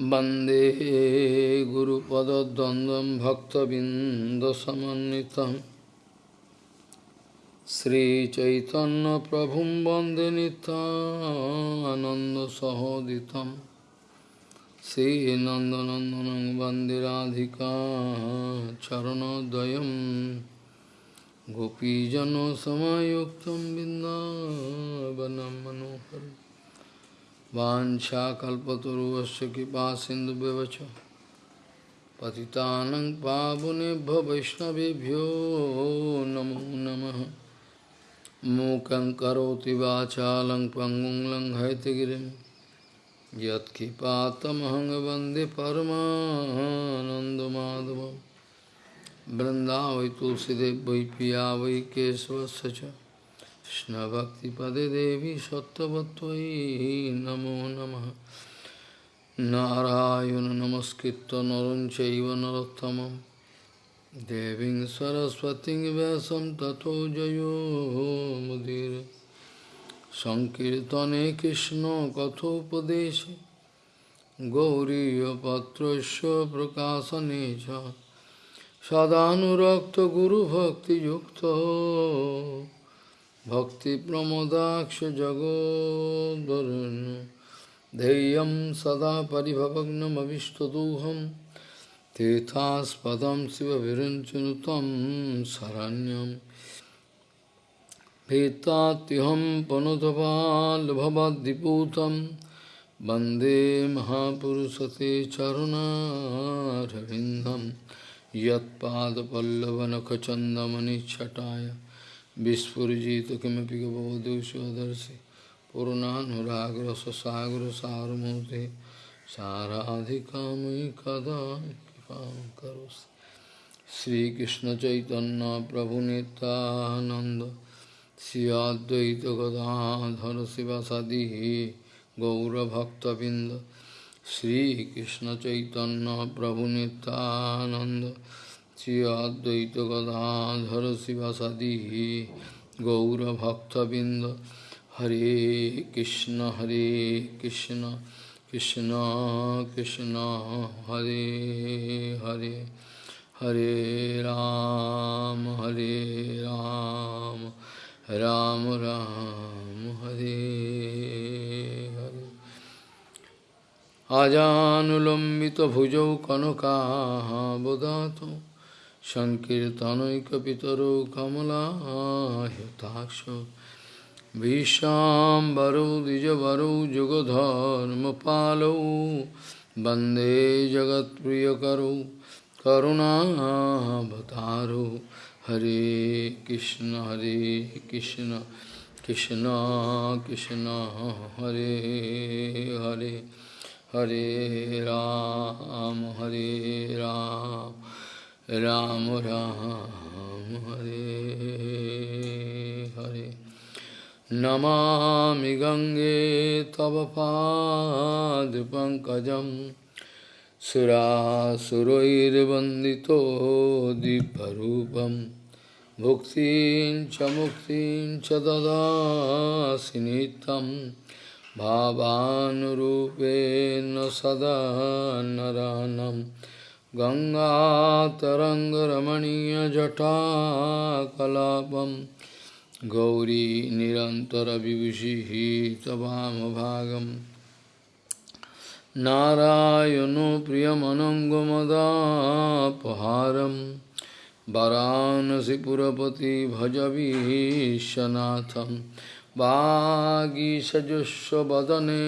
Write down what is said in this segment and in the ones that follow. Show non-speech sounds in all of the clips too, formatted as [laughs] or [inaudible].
वंदे गुरुपदद्वन्द्वं भक्तबिन्दसमन्वितं। श्रीचैतन्यप्रभुं वंदे नितानन्दसहोदितं श्रीनन्दनन्दनं वंदे राधिका चरणोदयं। गोपीजनसमयुक्तं बिन्दावनं मनोहरम्। वाञ्छाकल्पतरुवस्य कृपा सिन्धुव्यवच पतितानं पावनेभ्यो वैष्णवेभ्यो नमो नमः। मूकं करोति वाचालं पङ्गुं यत्कृपातमहं वंदे परमानन्दमाधवं। बृन्दावै तुलसीदेव वै पिया वै च। কৃষ্ণভক্তিপদে দেবী সত্যবত্তই নমো নম। নারায়ণ নমস্কৃত নরঞ্চৈব নরোত্তম দেবী সরস্বতী ব্যাসম তথো জয়োমুদির সংকীর্তনে কৃষ্ণ কথোপদেশ। গৌরীপত্র প্রকাশনে সদানুরক্ত গুরুভক্তিযুক্ত। सदानुरक्तगुरुभक्तियुक्तो भक्तिप्रमोदाक्षजगोद्वरुन् धैर्यं सदा परिभवग्नमविष्टदोहं तीर्थास्पदं शिवविरञ्चनुतं शरण्यं भीतात्यहं पनुतपाल्भवद्दिपूतं वंदे महापुरुषते चरुणारविन्दं यत्पादपल्लवनखचन्दमनिच्छटाय विस्फुजित किमपि गवदुषदर्शि पूर्णानुराग्र ससागर साराधिका मई कदा कृपा श्रीकृष्ण चैतन्य प्रभु नितानंद श्री अद्वैत गदाधर शिवसदी गौरभक्तबिंद श्रीकृष्ण चैतन्य प्रभु नितानंद শ্রী অদ্বৈত গদাধর শিবাসাদি গৌরভক্তবৃন্দ হরে কৃষ্ণ হরে কৃষ্ণ কৃষ্ণ কৃষ্ণ হরে হরে হরে রাম হরে রাম রাম রাম হরে হরে আজানুলম্বিত ভুজৌ কনকাবদাত सङ्कीर्तनैकपितरो कमलायताक्ष भीष्माम्बरो द्विजवरो, जुगधर्मपालौ, वंदे जगत्प्रियकरो, करुणावतारो। हरे कृष्ण हरे कृष्ण कृष्ण कृष्ण, हरे हरे हरे राम हरे राम। राम राम हरे हरे। नमामि गङ्गे तव पादपङ्कजं सुरासुरैर्वन्दितो दिव्यरूपं। भुक्तिं च मुक्तिं च ददासि नित्यं। भावानुरूपेण सदा नरानम्। गङ्गातरङ्गरमणीयजटाकलापं गौरी निरन्तरविभूषिः तवामभागं नारायणो प्रियमनङ्गमदापहारं वरानसिपुरपति भजवीशनाथं वागीसजुष्वदने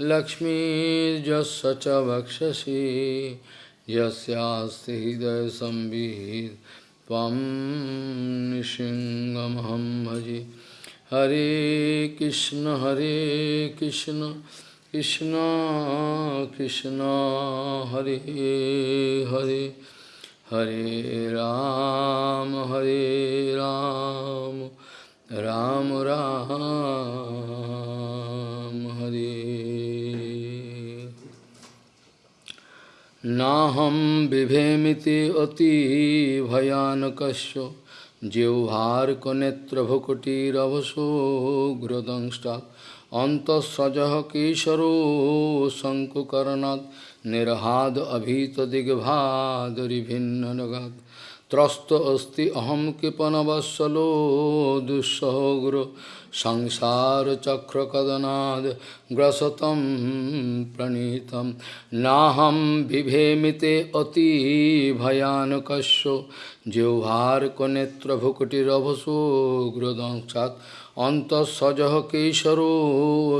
लक्ष्मीर्जस्य च वक्षसि। यस्यास्ति हृदयसंवित् त्वं निशिङ्गमहं भजे। हरे कृष्ण हरे कृष्ण कृष्ण कृष्ण, हरे हरे। हरे राम हरे राम राम राम। हरे नाहं बिभेमिति अतिभयानकस्य जिह्वार्कनेत्रभुकुटिरवसो घ्रदंष्टा अन्तःसजः केशरो शङ्कुकर्णात्। निर्हाद अभीतदिग्भादरिभिन्ननगात् त्रस्त अस्ति अहं कृपणवत्सलो সংসার চক্র কদনাদ গ্রসতম প্রণীত নাহম বিভেমিতে অতি ভয়ানকস্য জৌহার্কনেত্রভুকুটিরভসোগ্রদংসাৎ অন্তঃসজহ কেশর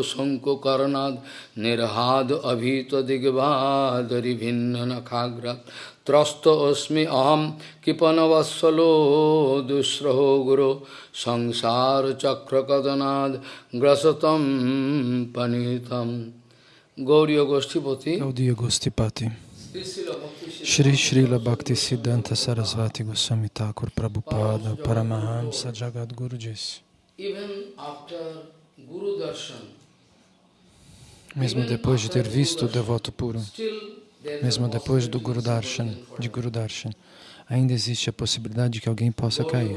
শঙ্কুকর্ণাদ নির্হাদ অভীত দিগ্বাদরি ভিন্ন নখাগ্রাত त्रस्त अस्मि अहम कृपनवत्सलो दुस्रहो गुरो संसार चक्र कदनाद ग्रसतम पनीतम गौरी गोष्ठीपति Gaudiya Gostipati Shri Srila Bhakti Siddhanta Sarasvati Goswami Thakur Prabhupada Paramahamsa Jagadguru disse Even after Guru Darshan, Mesmo depois de ter visto o devoto puro, still there is mesmo a depois do Guru Darshan, de Guru Darshan, ainda existe a possibilidade de que alguém possa cair.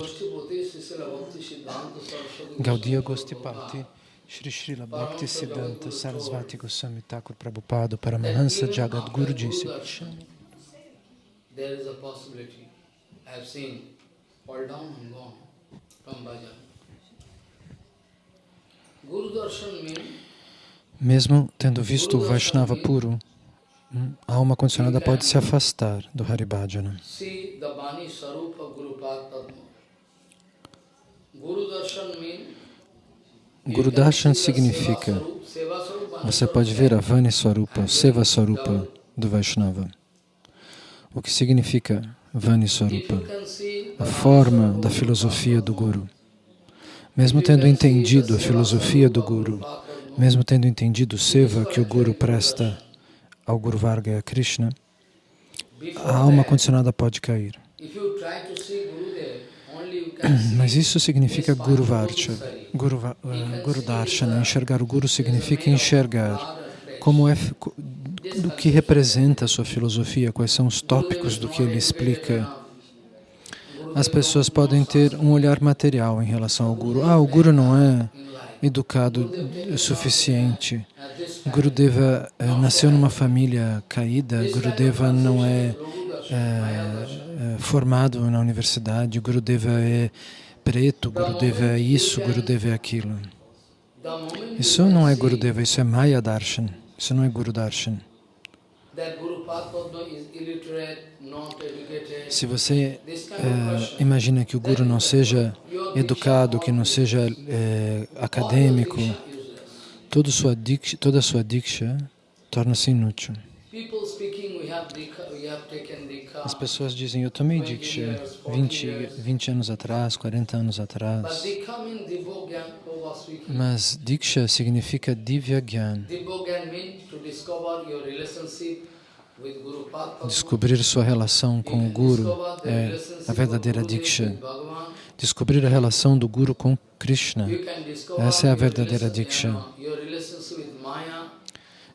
Gaudiya Gostipati Shri Srila Bhakti Siddhanta Sarasvati Goswami Thakur Prabhupada Paramahansa Jagadguru disse There is a possibility. I have seen fall down and gone from bhajan. Guru Darshan means Mesmo tendo visto o Vaishnava puro, a alma condicionada pode se afastar do Haribhajana. Guru Darshan significa você pode ver a Vani Swarupa, Seva Swarupa do Vaishnava. O que significa Vani Swarupa? A forma da filosofia do Guru. Mesmo tendo entendido a filosofia do Guru, mesmo tendo entendido o seva que o Guru presta ao Guru Varga Krishna, a alma condicionada pode cair. Mas isso significa Guru Varcha, Guru, eh, Guru Darshana. Enxergar o Guru significa enxergar como é, do que representa a sua filosofia, quais são os tópicos do que ele explica. As pessoas podem ter um olhar material em relação ao Guru. Ah, o Guru não é educado o suficiente. Gurudeva eh, nasceu numa família caída, Gurudeva não é, é, é, formado na universidade, Gurudeva é preto, Gurudeva é isso, Gurudeva é aquilo. Isso não é Gurudeva, isso é Maya Darshan, isso não é Guru Darshan. Se você eh, imagina que o Guru não seja educado, que não seja eh, acadêmico, toda sua diksha, toda sua diksha torna-se inútil. As pessoas dizem, eu tomei diksha 20, 20 anos atrás, 40 anos atrás. Mas diksha significa divya gyan, Descobrir sua relação com o Guru é a verdadeira diksha. Descobrir a relação do Guru com Krishna, Essa é a verdadeira diksha.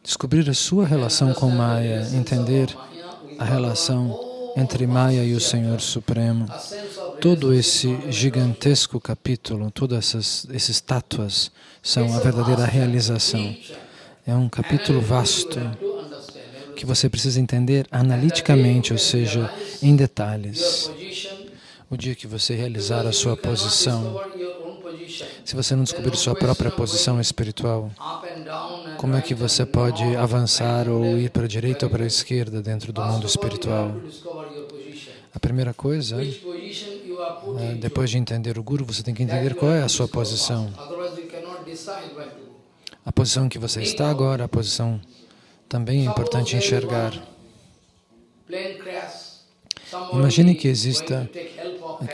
descobrir a sua relação com Maya, entender a relação entre Maya e o Senhor Supremo. Todo esse gigantesco capítulo, todas essas, essas estátuas são a verdadeira realização. É um capítulo vasto que você precisa entender analiticamente, ou seja, em detalhes. O dia que você realizar a sua posição, se você não descobrir sua própria posição espiritual, como é que você pode avançar ou ir para a direita ou para a esquerda dentro do mundo espiritual? A primeira coisa, eh, depois de entender o Guru, você tem que entender qual é a sua posição. A posição que você está agora, a posição também é importante enxergar. Imagine que exista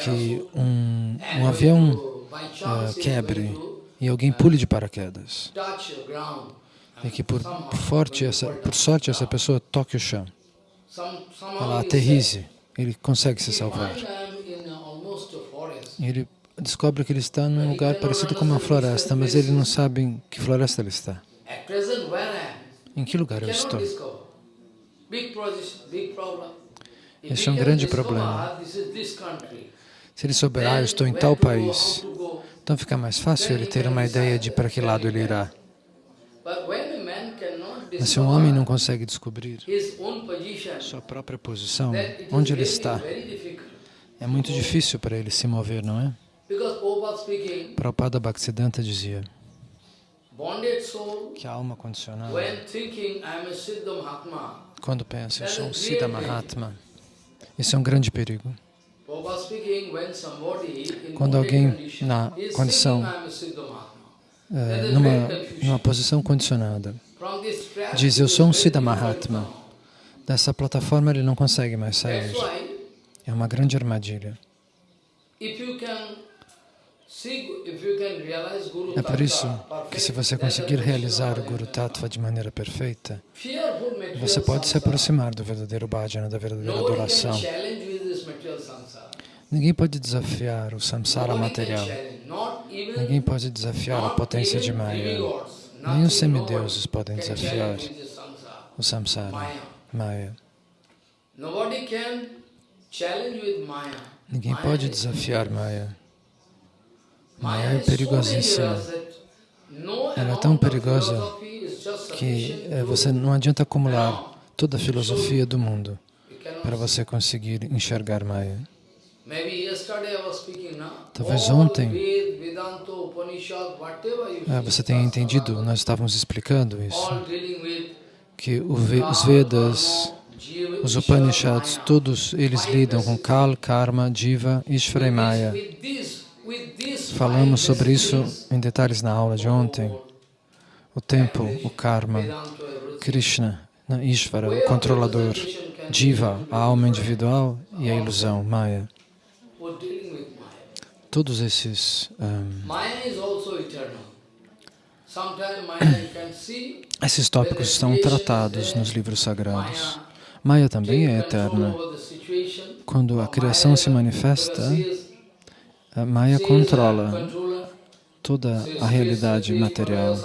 que um, um avião ah, quebre e alguém pule de paraquedas. E que por, forte essa, por sorte essa pessoa toque o chão. Ela aterrize, ele consegue se salvar. E ele descobre que ele está num lugar parecido com uma floresta, mas ele não sabe em que floresta ele está. Em que lugar eu estou? Esse é um grande problema. Se ele souber, ah, eu estou em tal país, então fica mais fácil ele ter uma ideia de para que lado ele irá. Mas se um homem não consegue descobrir sua própria posição, onde ele está, é muito difícil para ele se mover, não é? Prabhupada Bhaktisiddhanta dizia que a alma condicionada, quando pensa, eu sou um Siddha Mahatma, isso é um grande perigo. Quando alguém na condição, É, numa, numa posição condicionada, diz, eu sou um Siddha Mahatma. Dessa plataforma ele não consegue mais sair. É uma grande armadilha. É por isso que se você conseguir the realizar o Krishna Guru Tattva de maneira perfeita, você pode se aproximar do verdadeiro bhajana, da verdadeira adoração. Ninguém pode desafiar o samsara material. Ninguém pode desafiar a potência de Maya. Nem os semideuses podem desafiar o samsara, Maya. Ninguém pode desafiar Maya. Maya é perigosíssima. Ela é tão perigosa que to- você não adianta acumular toda a filosofia do mundo para você conseguir enxergar Maya. Talvez ontem- see, você tenha entendido, nós estávamos explicando isso, que os Vedas, os Upanishads, todos eles lidam com. Kal, Karma, Jiva, Ishvara e Maya. Falamos sobre isso em detalhes na aula de ontem. O tempo, o Karma. Krishna, Ishvara, o controlador, Jiva, a alma individual e a ilusão, Maya. Todos esses, see esses tópicos estão tratados nos livros sagrados. Maya também é eterna. Quando a criação se manifesta, a Maya controla toda a realidade material.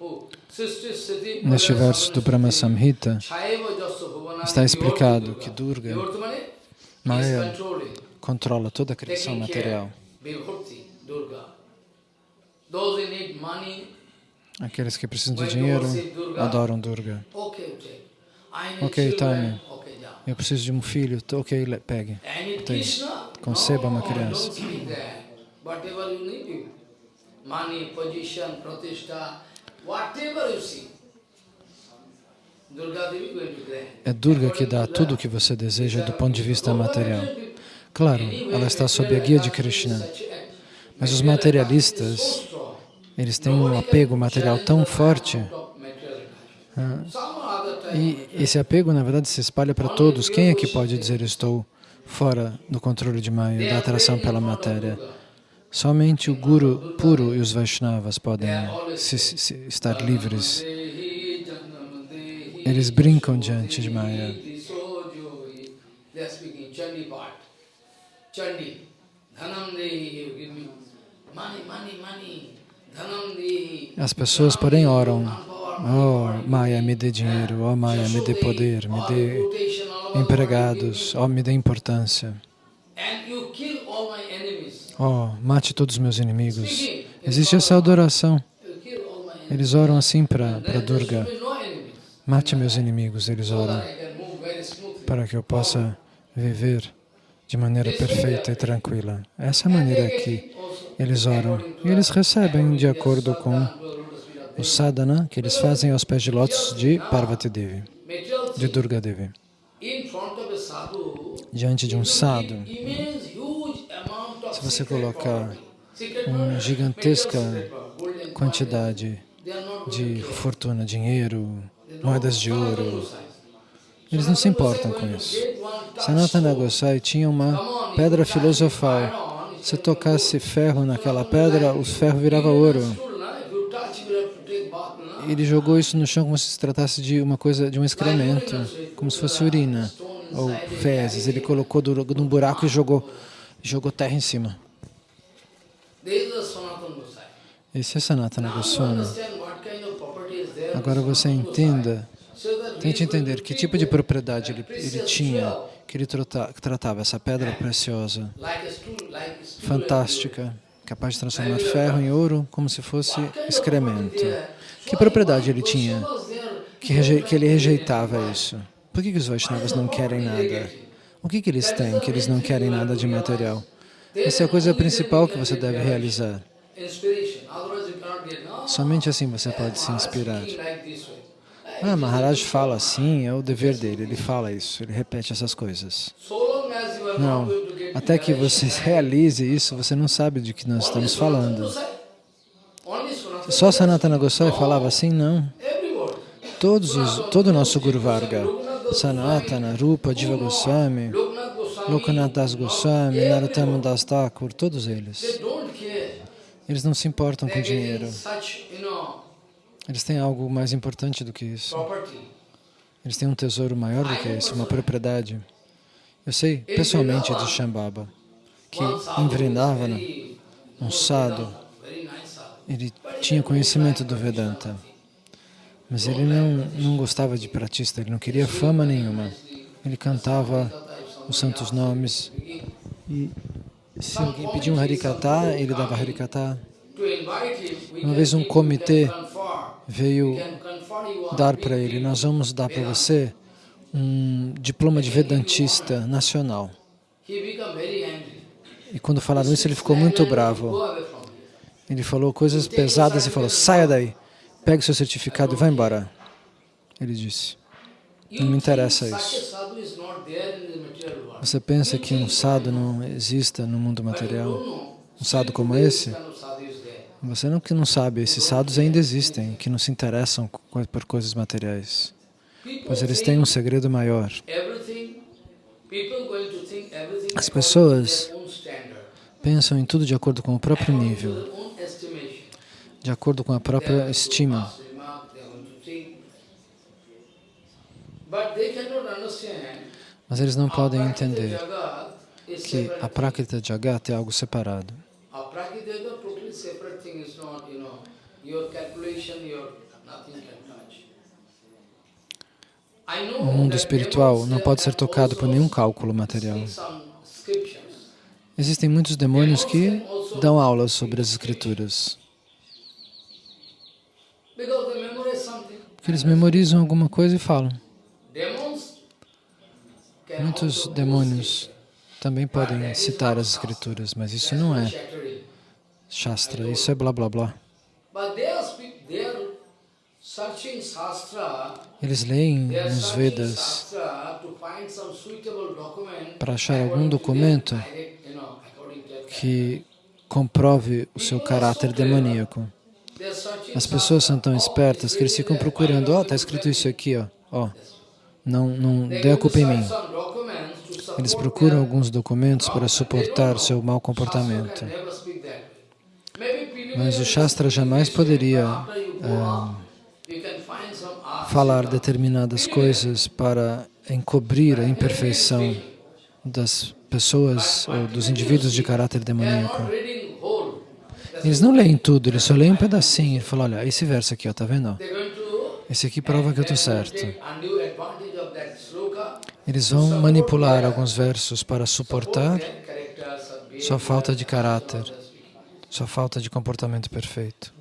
Oh, Neste verso do Brahma Samhita está explicado que Durga. Maya, controla toda a criação material. Aqueles que precisam de dinheiro adoram Durga. Ok, yeah. Eu preciso de um filho, ok, pegue. Tem. Conceba uma criança. É Durga que dá tudo o que você deseja do ponto de vista material. Claro, ela está sob a guia de Krishna. Mas os materialistas, eles têm um apego material tão forte ah, e esse apego, na verdade, se espalha para todos. Quem é que pode dizer estou fora do controle de Maya, da atração pela matéria? Somente o Guru puro e os Vaishnavas podem se, se- estar livres. Eles brincam diante de Maya. Chandi. Dhanam dehi, you give me money, money, money. As pessoas, porém, oram. Oh, Maya, me dê dinheiro. Oh, Maya, me dê poder. Me dê empregados. Oh, me dê importância. Oh, mate todos os meus inimigos. Existe essa adoração. Eles oram assim para Durga. Mate meus inimigos, eles oram, para que eu possa viver de maneira perfeita e tranquila. Essa maneira que eles oram. E eles recebem de acordo com o sadhana que eles fazem aos pés de lótus de Parvati Devi, de. Durga Devi. Diante de um sadhu, se você colocar uma gigantesca quantidade de fortuna, dinheiro, moedas de ouro, eles não se importam com isso. Sanatana. Gosai tinha uma pedra filosofal. Se tocasse ferro naquela pedra, o ferro virava Even ouro. Ele jogou isso no chão como se se tratasse de uma coisa, de um excremento, como se fosse urina ou fezes. Ele colocou num buraco e jogou, jogou terra em cima. Esse é Sanatana Goswami. Agora você entenda Tente entender que tipo de propriedade ele, ele tinha, que ele trata, tratava essa pedra preciosa, fantástica, capaz de transformar ferro em ouro como se fosse excremento. Que propriedade ele tinha que, reje, que ele rejeitava isso? Por que, que os Vaishnavas não querem nada? O que, que eles têm que eles não querem nada de material? Essa é a coisa principal que você deve realizar. Somente assim você pode se inspirar. Ah, Maharaj fala assim, é o dever dele, ele fala isso, ele repete essas coisas. Não, até que você [laughs] realize isso, você não sabe de que nós estamos falando. Só Sanatana Goswami falava assim? Não. Todos os, todo o nosso Guru Varga, Sanatana, Rupa, Diva Goswami, Lokanath Das Goswami, Narottama Das Thakur, todos eles. Eles não se importam com dinheiro. Eles têm algo mais importante do que isso. Eles têm um tesouro maior do que isso, uma propriedade. Eu sei pessoalmente de Shambhava, que em Vrindavana, um sadhu, ele tinha conhecimento do Vedanta, mas ele não, não gostava de pratista, ele não queria fama nenhuma. Ele cantava os santos nomes. E se alguém pedia um Harikata, ele dava Harikata. Uma vez um comitê veio dar para ele, nós vamos dar para você um diploma de Vedantista nacional. E quando falaram isso, ele ficou muito bravo. Ele falou coisas pesadas e falou, saia daí, pegue seu certificado e vá embora. Ele disse, não me interessa isso. Você pensa que um sado não exista no mundo material? Um sado como esse? Você não que não sabe, esses sadhus ainda existem, que não se interessam por coisas materiais. Pois eles têm um segredo maior. As pessoas pensam em tudo de acordo com o próprio nível, de acordo com a própria estima. Mas eles não podem entender que a Prakrita Jagat é algo separado. O mundo espiritual não pode ser tocado por nenhum cálculo material. Existem muitos demônios que dão aulas sobre as escrituras. Porque eles memorizam alguma coisa e falam. Muitos demônios também podem citar as escrituras, mas isso não é Shastra, isso é blá blá blá. Eles leem nos Vedas para achar algum documento que comprove o seu caráter demoníaco. As pessoas são tão espertas que eles ficam procurando, ó, oh, está escrito isso aqui, ó, ó, não, não dê a culpa em mim. Eles procuram alguns documentos para suportar seu mau comportamento. Mas o Shastra jamais poderia falar determinadas coisas para encobrir a imperfeição das pessoas ou dos indivíduos de caráter demoníaco. Eles não leem tudo, eles só leem um pedacinho e falam, olha, esse verso aqui, ó, tá vendo? Esse aqui prova que eu estou certo. Eles vão manipular alguns versos para suportar sua falta de caráter sua falta de comportamento perfeito.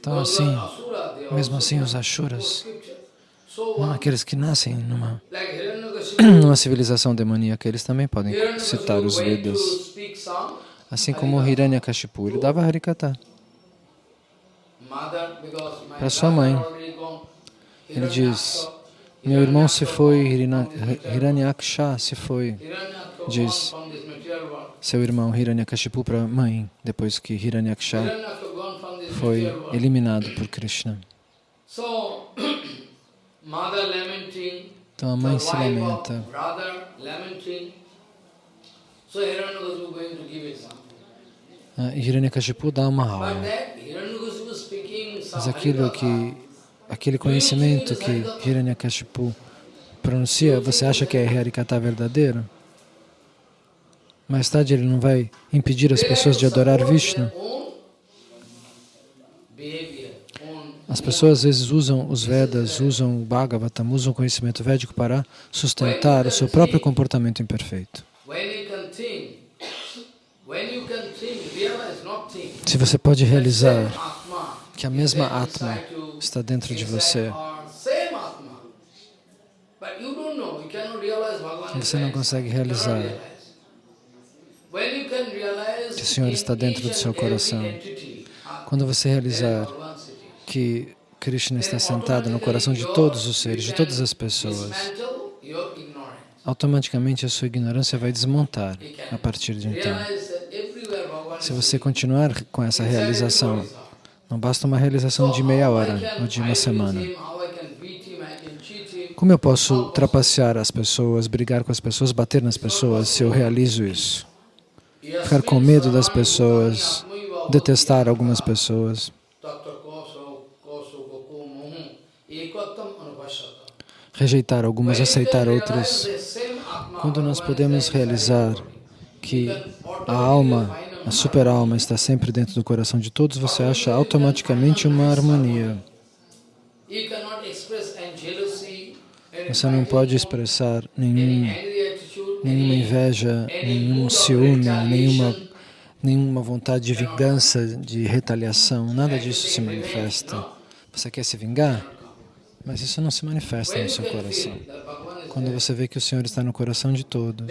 Então, assim, mesmo assim, os Ashuras, aqueles que nascem numa, [clears throat] numa civilização demoníaca, eles também podem citar os Vedas. Assim como Hiranyakashipu, ele dava Harikata para sua mãe. Ele diz, meu irmão se foi, Hiranyaksha se foi, diz seu irmão Hiranyakashipu para a mãe, depois que Hiranyaksha foi eliminado por Krishna. [coughs] Então a mãe se lamenta. Ah, Hiranyakashipu dá uma aula. Mas aquilo que, aquele conhecimento que Hiranyakashipu pronuncia, você acha que é Harikata verdadeiro? Mais tarde ele não vai impedir as pessoas de adorar Vishnu. As pessoas às vezes usam os Vedas, usam o Bhagavatam, usam o conhecimento védico para sustentar o seu próprio comportamento imperfeito. Se você pode realizar que a mesma Atma está dentro de você, você não consegue realizar que o Senhor está dentro do seu coração. Quando você realizar que Krishna está sentado no coração de todos os seres, de todas as pessoas, automaticamente a sua ignorância vai desmontar a partir de então. Se você continuar com essa realização, não basta uma realização de meia hora ou de uma semana. Como eu posso trapacear as pessoas, brigar com as pessoas, bater nas pessoas se eu realizo isso? Ficar com medo das pessoas, detestar algumas pessoas. Rejeitar algumas, aceitar outras. Quando nós podemos realizar que a alma, a super-alma está sempre dentro do coração de todos, você acha automaticamente uma harmonia. Você não pode expressar nenhum, nenhuma inveja, nenhum ciúme, nenhuma, nenhuma vontade de vingança, de retaliação. Nada disso se manifesta. Você quer se vingar? Mas isso não se manifesta no seu coração. Quando você vê que o Senhor está no coração de todos.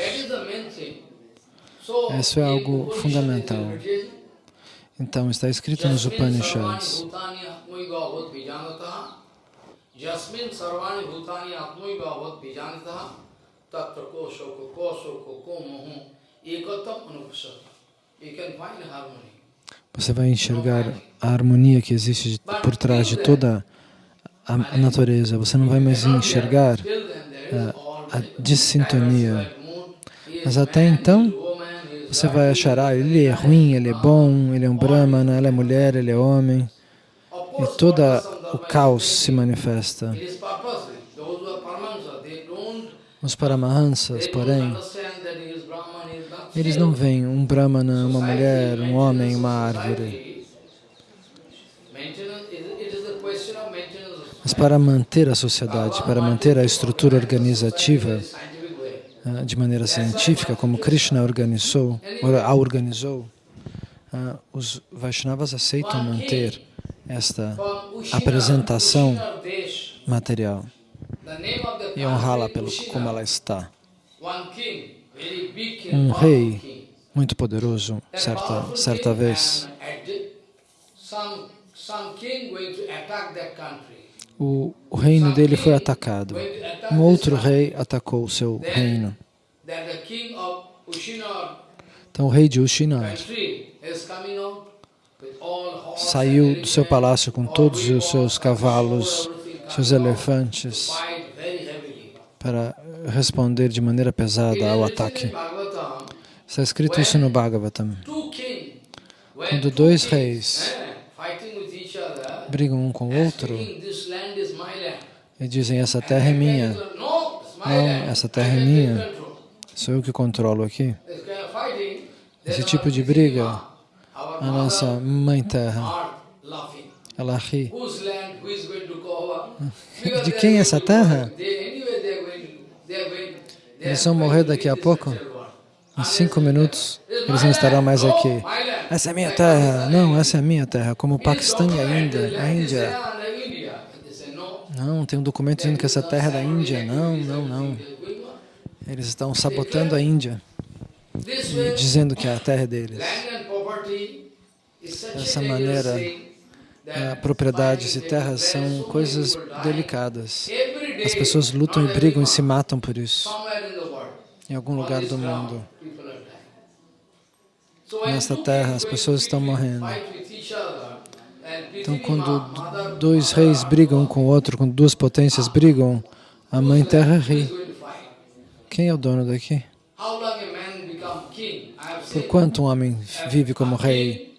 Isso é algo fundamental. Então, está escrito nos Upanishads. Jasmin sarvani bhutani atmaiva avat vijanita tatra ko shoko ko shoko ko mohu ekatam anupasata. Você vai enxergar a harmonia que existe por trás de toda a natureza. Você não vai mais enxergar a, a dissintonia. Mas até então, você vai achar, ah, ele é ruim, ele é bom, ele é um brahmana, ela é mulher, ele é homem. E todo o caos se manifesta. Os Paramahansas, porém, eles não veem um Brahmana, uma mulher, um homem, uma árvore. Mas para manter a sociedade, para manter a estrutura organizativa ah, de maneira científica, como Krishna organizou, a organizou, ah, os Vaishnavas aceitam manter esta apresentação material e honrá-la pelo como ela está. Um rei muito poderoso, certa, certa vez, o, o reino dele foi atacado. Um outro rei atacou o seu reino. Então o rei de Ushinar saiu do seu palácio com todos os seus cavalos, seus elefantes, para responder de maneira pesada ao ataque. Está escrito isso no Bhagavatam. Quando dois reis brigam um com o outro e dizem, essa terra é minha. Não, essa terra é minha. Sou eu que controlo aqui. Esse tipo de briga a nossa Mãe Terra. Ela ri. [laughs] De quem é essa terra? Eles vão morrer daqui a pouco. Em cinco minutos, eles não estarão mais aqui. Essa é minha terra. Não, essa é minha terra. Como o Paquistão e a Índia. A Índia. Não, tem um documento dizendo que essa terra é da Índia. Não, não, não. Eles estão sabotando a Índia. dizendo que a terra é deles dessa maneira, propriedades e terras são coisas delicadas. As pessoas lutam e brigam e se matam por isso, em algum lugar do mundo. Nesta terra, as pessoas estão morrendo. Então, quando dois reis brigam com o outro, quando duas potências brigam, a Mãe Terra ri. Quem é o dono daqui? Por quanto um homem vive como rei?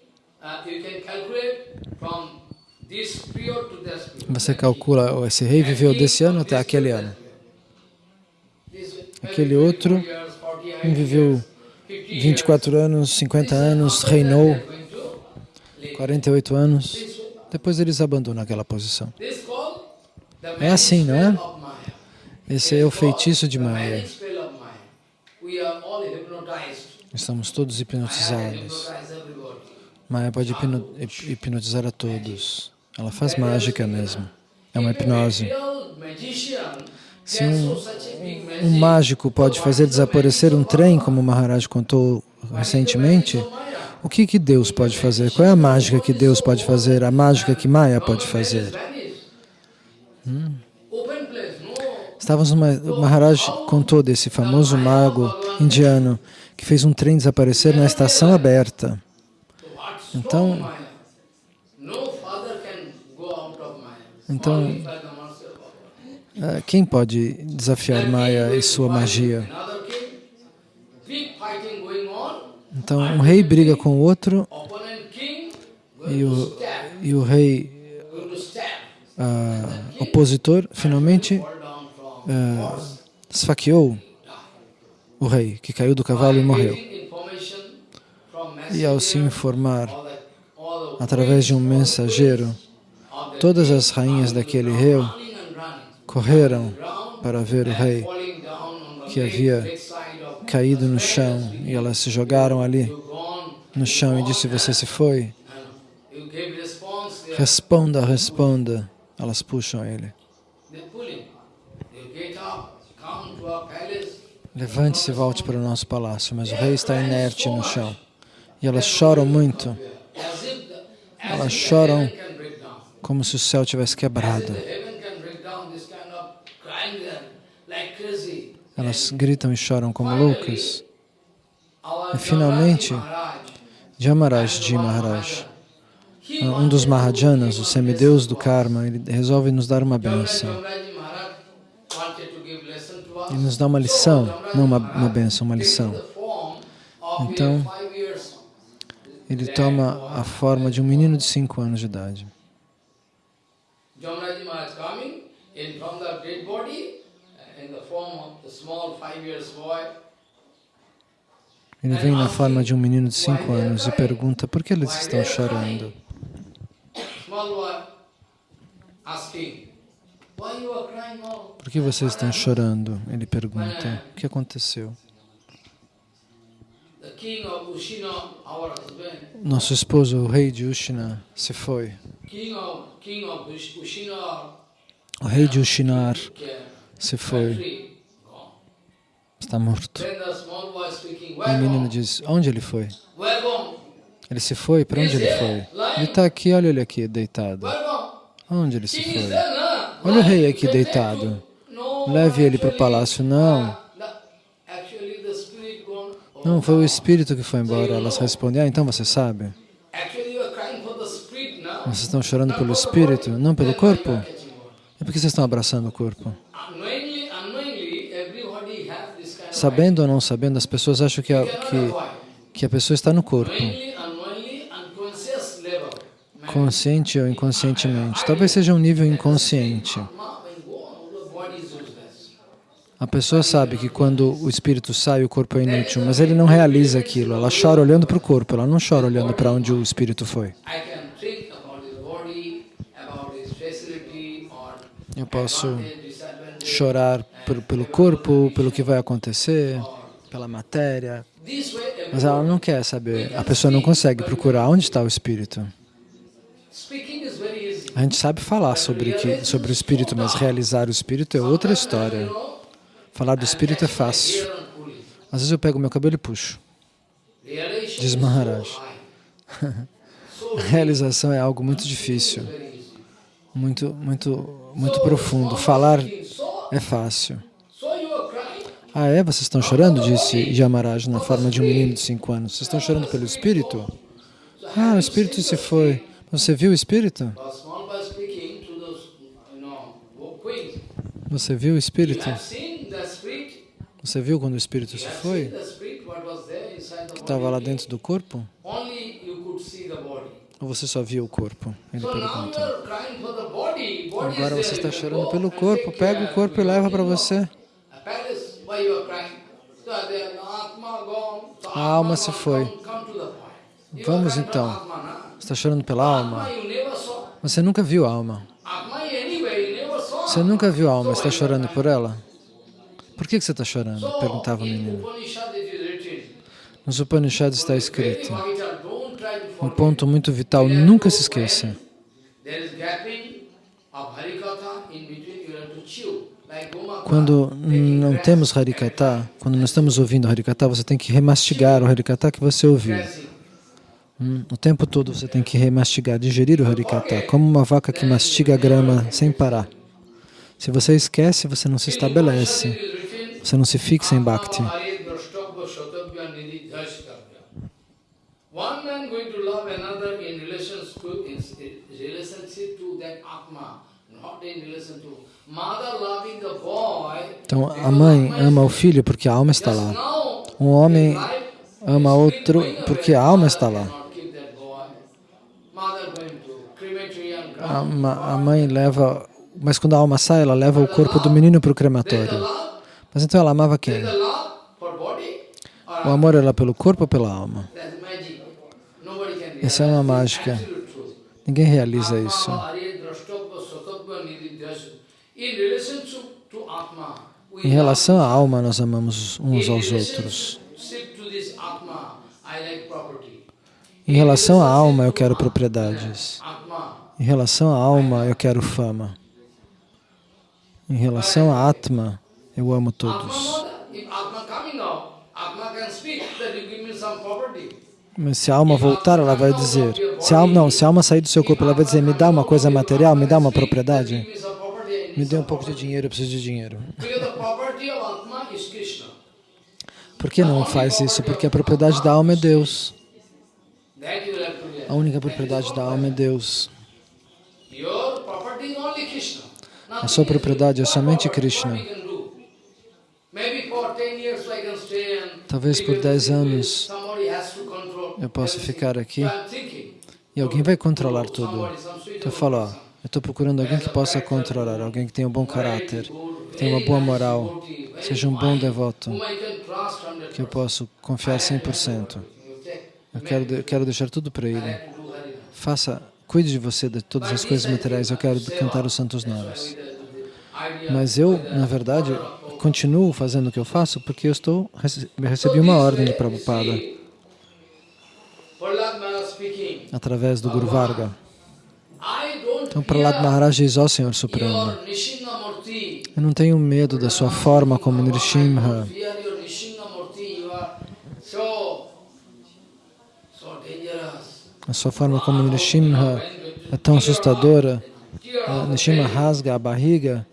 Você calcula, esse rei viveu desse ano até aquele ano. Aquele outro viveu 24 anos, 50 anos, reinou 48 anos. depois eles abandonam aquela posição. É assim, não é? Esse é o feitiço de Maya. Estamos todos hipnotizados. Maya pode hipno- hip- hipnotizar a todos. Ela faz mágica mesmo. É uma hipnose. Se um, um mágico pode fazer desaparecer um trem, como o Maharaj contou recentemente, o que, que Deus pode fazer? Qual é a mágica que Deus pode fazer? A mágica que Maya pode fazer? No. Estávamos numa, o Maharaj contou desse famoso mago indiano que fez um trem desaparecer na estação aberta. Então- stop Maya? No father can go out of Maya. Então-. Ah, Quem pode desafiar Maya e sua magia? Então, um rei briga com o outro e o, e o rei ah, opositor finalmente ah, esfaqueou o rei, que caiu do cavalo e morreu. E ao se informar através de um mensageiro, todas as rainhas daquele running. correram para ver o rei que havia caído no chão e elas se jogaram ali no chão e disse: Você se foi? Responda, responda. Elas puxam ele. Levante-se e volte para o nosso palácio. Mas o rei está inerte no chão. E elas choram muito, Elas choram. Como se o céu tivesse quebrado. Elas gritam e choram como loucas. E finalmente, Jamaraj Ji Maharaj, um dos Mahajanas, o semideus do karma, ele resolve nos dar uma benção. Ele nos dá uma lição, não uma, uma benção, uma lição. Então, Ele toma a forma de um menino de 5 anos de idade. Jamraji Maharaj coming in from the dead body uh, in the form of the small five years boy. Ele vem na forma de um menino de 5 anos e pergunta por que eles estão chorando. Por que vocês estão chorando? Ele pergunta. O que aconteceu? The king of Ushina, our husband, Nosso esposo, o rei de Ushina, se foi. O rei de Ushinar se foi, está morto. E o menino diz, onde ele foi? Ele se foi? Para onde ele foi? Ele está aqui, olha ele aqui, deitado. Onde ele se foi? Olha o rei aqui deitado. Leve ele para o palácio. Não, the- actually the spirit gone. Oh, não, foi o espírito que foi embora. Elas respondem, ah, então você sabe? Vocês estão chorando pelo espírito, não pelo corpo? E por que vocês estão abraçando o corpo? Sabendo ou não sabendo, as pessoas acham que a, que, que a pessoa está no corpo, consciente ou inconscientemente. Talvez seja um nível inconsciente. Atma, when gone, the body is useless. A pessoa sabe que quando o espírito sai, o corpo é inútil, mas ele não realiza aquilo. Ela chora olhando para o corpo, ela não chora olhando para onde o espírito foi. Eu posso chorar pelo corpo, pelo que vai acontecer, pela matéria, mas ela não quer saber. A pessoa não consegue procurar onde está o espírito. A gente sabe falar sobre, que, sobre o espírito, mas realizar o espírito é outra história. Falar do espírito é fácil. Às vezes eu pego meu cabelo e puxo. Diz Maharaj. [laughs] realização é algo muito difícil, muito, muito, muito profundo. Falar é fácil. Ah, é? Vocês estão chorando? Disse Yamaraj na forma de um menino de cinco anos. Vocês estão chorando pelo espírito? Ah, o espírito se foi. Você viu o espírito? Você viu o espírito? Você viu quando o espírito se foi? Que estava lá dentro do corpo? Ou você só viu o corpo? Ele body. Body Agora você está chorando pelo corpo. Pega o corpo e leva para você. A alma se foi. Vamos então. Você está chorando pela alma? Você nunca viu a alma. Você nunca viu a alma. Está chorando por ela? Por que que você está chorando? Perguntava o in menino. Nos Upanishads está escrito. to Um ponto muito vital, nunca se esqueça. Quando não temos Harikata, quando não estamos ouvindo Harikata, você tem que remastigar o Harikata que você ouviu. Hum, O tempo todo você tem que remastigar, digerir o Harikata, como uma vaca que mastiga a grama sem parar. Se você esquece, você não se estabelece, Você não se fixa em Bhakti. Atma drashtavya shatabhya nidhi dhashkavya. One man going to love another in relations to in in relationship to that Atma, not in relation to mother loving the boy. Então, a mãe ama o filho porque a alma está lá. Um homem ama outro porque a alma está lá. A, a mãe leva, mas quando a alma sai, ela leva o corpo do menino para o crematório. Mas então ela amava quem? or O amor era pelo corpo ou pela alma? Essa é uma mágica. Ninguém realiza isso. Em relação à alma, nós amamos uns aos outros. Em relação à alma, eu quero propriedades. Em relação à alma, eu quero fama. Em relação à Atma, eu amo todos. Mas se a alma voltar, ela vai dizer. Se alma, não, se a alma sair do seu corpo, ela vai dizer: me dá uma coisa material, me dá uma propriedade. Me dê um pouco de dinheiro, eu preciso de dinheiro. Por que não faz isso? Porque a propriedade da alma é Deus. A única propriedade da alma é Deus. A sua propriedade é somente Krishna. Talvez por take 10 everything. anos eu everything. ficar aqui e alguém vai controlar tudo. Então eu falo, ó, eu estou procurando alguém que possa controlar, alguém que tenha um bom caráter, que tenha uma boa moral, seja um bom devoto, Whom I can trust 100%. que eu posso confiar 100%. Eu quero, eu quero deixar tudo para Ele. Faça, cuide de você de todas as coisas materiais. Eu quero cantar os santos nomes. Mas eu, na verdade, continuo fazendo o que eu faço porque eu estou rece- recebi uma ordem de Prabhupada. Através do Guru Varga. Então, Prahlad Maharaj diz, ó Senhor Supremo, eu não tenho medo da sua forma como Nrsimha. A sua forma como Nrsimha é tão assustadora. Nrsimha rasga a barriga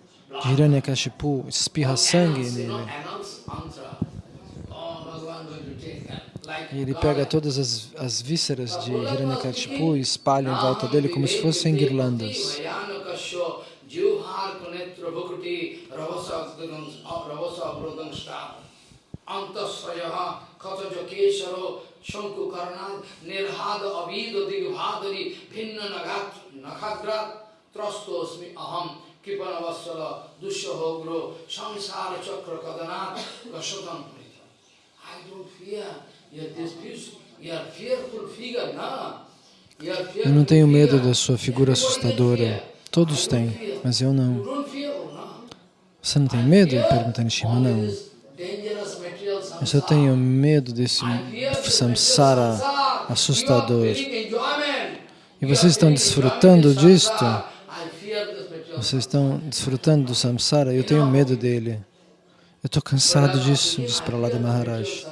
Hiranyakashipu, espirra sangue nele. Mantra. Oh, E ele pega todas as, as vísceras de Hiranyakashipu e espalha em volta dele como se fossem guirlandas. I don't fear. You are this beautiful. You are fearful figure, na? You are Eu fearful não tenho medo da sua figura assustadora. Todos têm, mas eu não. Você não tem medo? Pergunta Nishima. Não. Eu tenho medo desse samsara assustador. E vocês estão desfrutando disto? Vocês estão desfrutando do samsara? Eu tenho medo dele. Eu estou cansado disso, diz Prahlada Maharaj.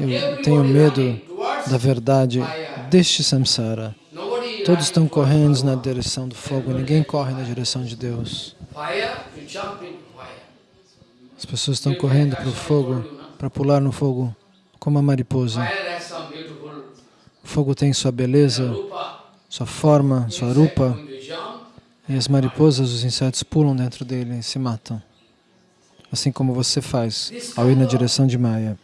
Eu tenho medo da verdade deste samsara. Todos estão correndo na direção do fogo, ninguém corre na direção de Deus. As pessoas estão correndo para o fogo, para pular no fogo, como a mariposa. O fogo tem sua beleza, sua forma, sua rupa, e as mariposas, os insetos, pulam dentro dele e se matam. Assim como você faz ao ir na direção de Maya.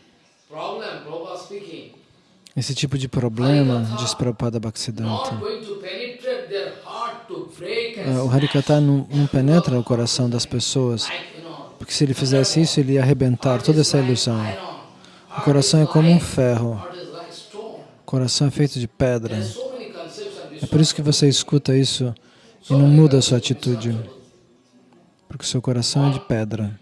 Esse tipo de problema, diz Prabhupada Bhaktisiddhanta, ah, o Harikata não, não penetra o coração das pessoas, porque se ele fizesse isso, ele ia arrebentar toda essa ilusão. O coração é como um ferro, o coração é feito de pedra. É por isso que você escuta isso e não muda a sua atitude. Porque o seu coração é de pedra.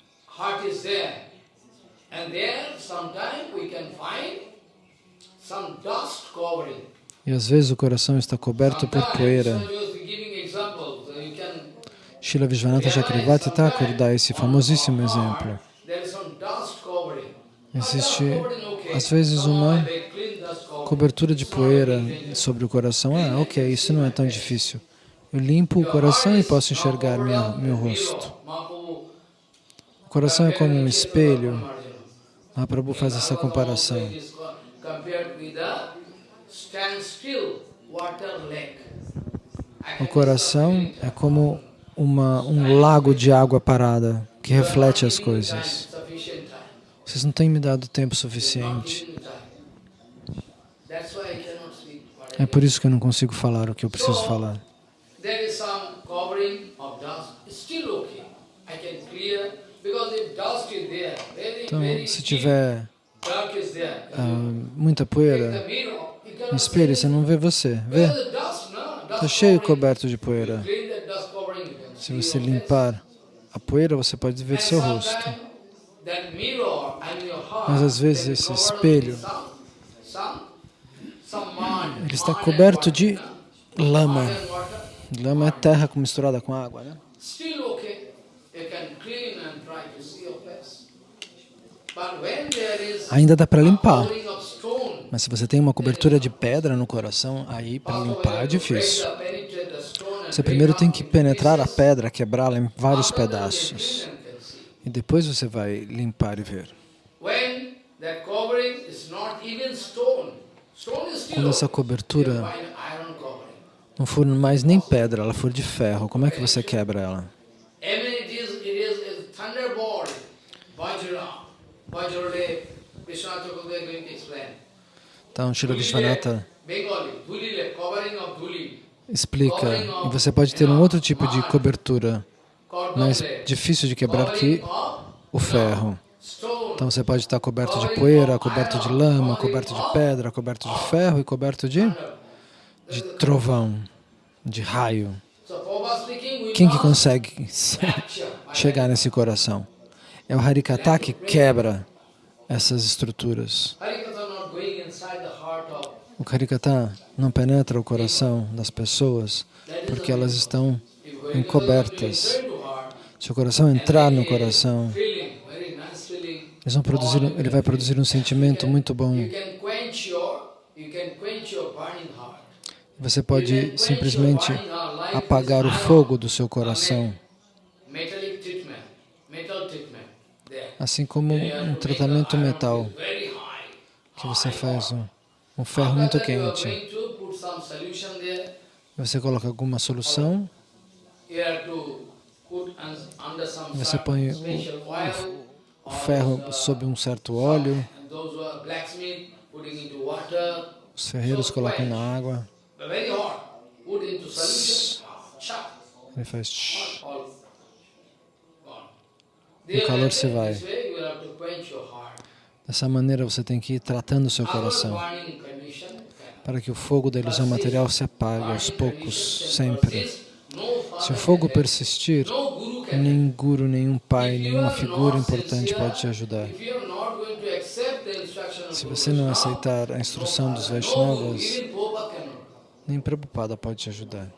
E às vezes o coração está coberto por poeira. examples, uh, Srila Vishwanatha Chakravarti Thakur dá esse famosíssimo exemplo. Existe, às vezes, uma cobertura de poeira sobre o coração. Ah, ok, isso não é tão difícil. Eu limpo o coração e posso enxergar minha, meu rosto. O coração é como um espelho. Mahaprabhu faz essa comparação. O coração é como uma, um lago de água parada que reflete as coisas. Vocês não têm me dado tempo suficiente. É por isso que eu não consigo falar o que eu preciso falar. There is some covering of dust. Still okay. I can clear because if dust is there, very, Então, very se tiver ah, muita poeira no espelho, você não vê você. Vê? Está cheio coberto de poeira. Se você limpar a poeira, você pode ver seu rosto. Mas às vezes esse espelho, ele está coberto de lama. Lama é terra misturada com água, né? Ainda dá para limpar. Mas se você tem uma cobertura de pedra no coração, aí para limpar é difícil. Você primeiro tem que penetrar a pedra, quebrá-la em vários pedaços. E depois você vai limpar e ver. Quando essa cobertura You find iron covering. Não for mais nem pedra, ela for de ferro, como é que você quebra ela? Então, Shila Vishwanatha explica, e você pode ter um outro tipo de cobertura, mais difícil de quebrar que o ferro. Então você pode estar coberto de poeira, coberto de lama, coberto de pedra, coberto de ferro e coberto de, de trovão, de raio. Quem que must consegue [laughs] capture. chegar nesse coração? É o Harikata que quebra essas estruturas. O Harikata não penetra o coração das pessoas porque elas estão encobertas. Se o coração entrar no coração, ele vai produzir um sentimento muito bom. You can quench your, you can quench your burning heart. Você pode simplesmente apagar o fogo do seu coração, assim como um tratamento metal, que você faz um, um ferro muito quente. Você coloca alguma solução, Você põe o- o ferro sob um certo óleo, os ferreiros colocam na água, Ele faz. O calor se vai. Dessa maneira você tem que ir tratando o seu coração, para que o fogo da ilusão material se apague aos poucos, sempre. Se o fogo persistir, No guru nenhum pai, nenhuma figura importante pode te ajudar. Se você não aceitar a instrução dos Vaishnavas. Nem Prabhupada pode te ajudar.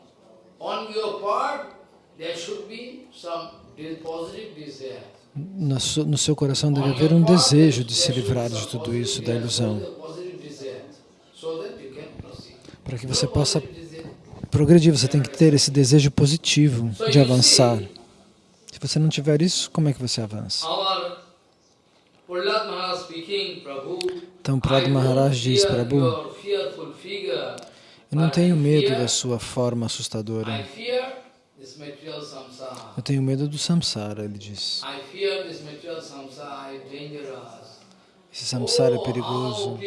On your part, there should be some de- positive desire. No seu, coração deve haver um desejo de se livrar de tudo isso, da ilusão, para que você possa progredir. Você tem que ter esse desejo positivo de avançar. Se você não tiver isso, como é que você avança? Então, Prahlad Maharaj diz, Prabhu, eu não tenho medo da sua forma assustadora. Eu tenho medo do samsara, ele diz. Esse samsara é Oh, perigoso.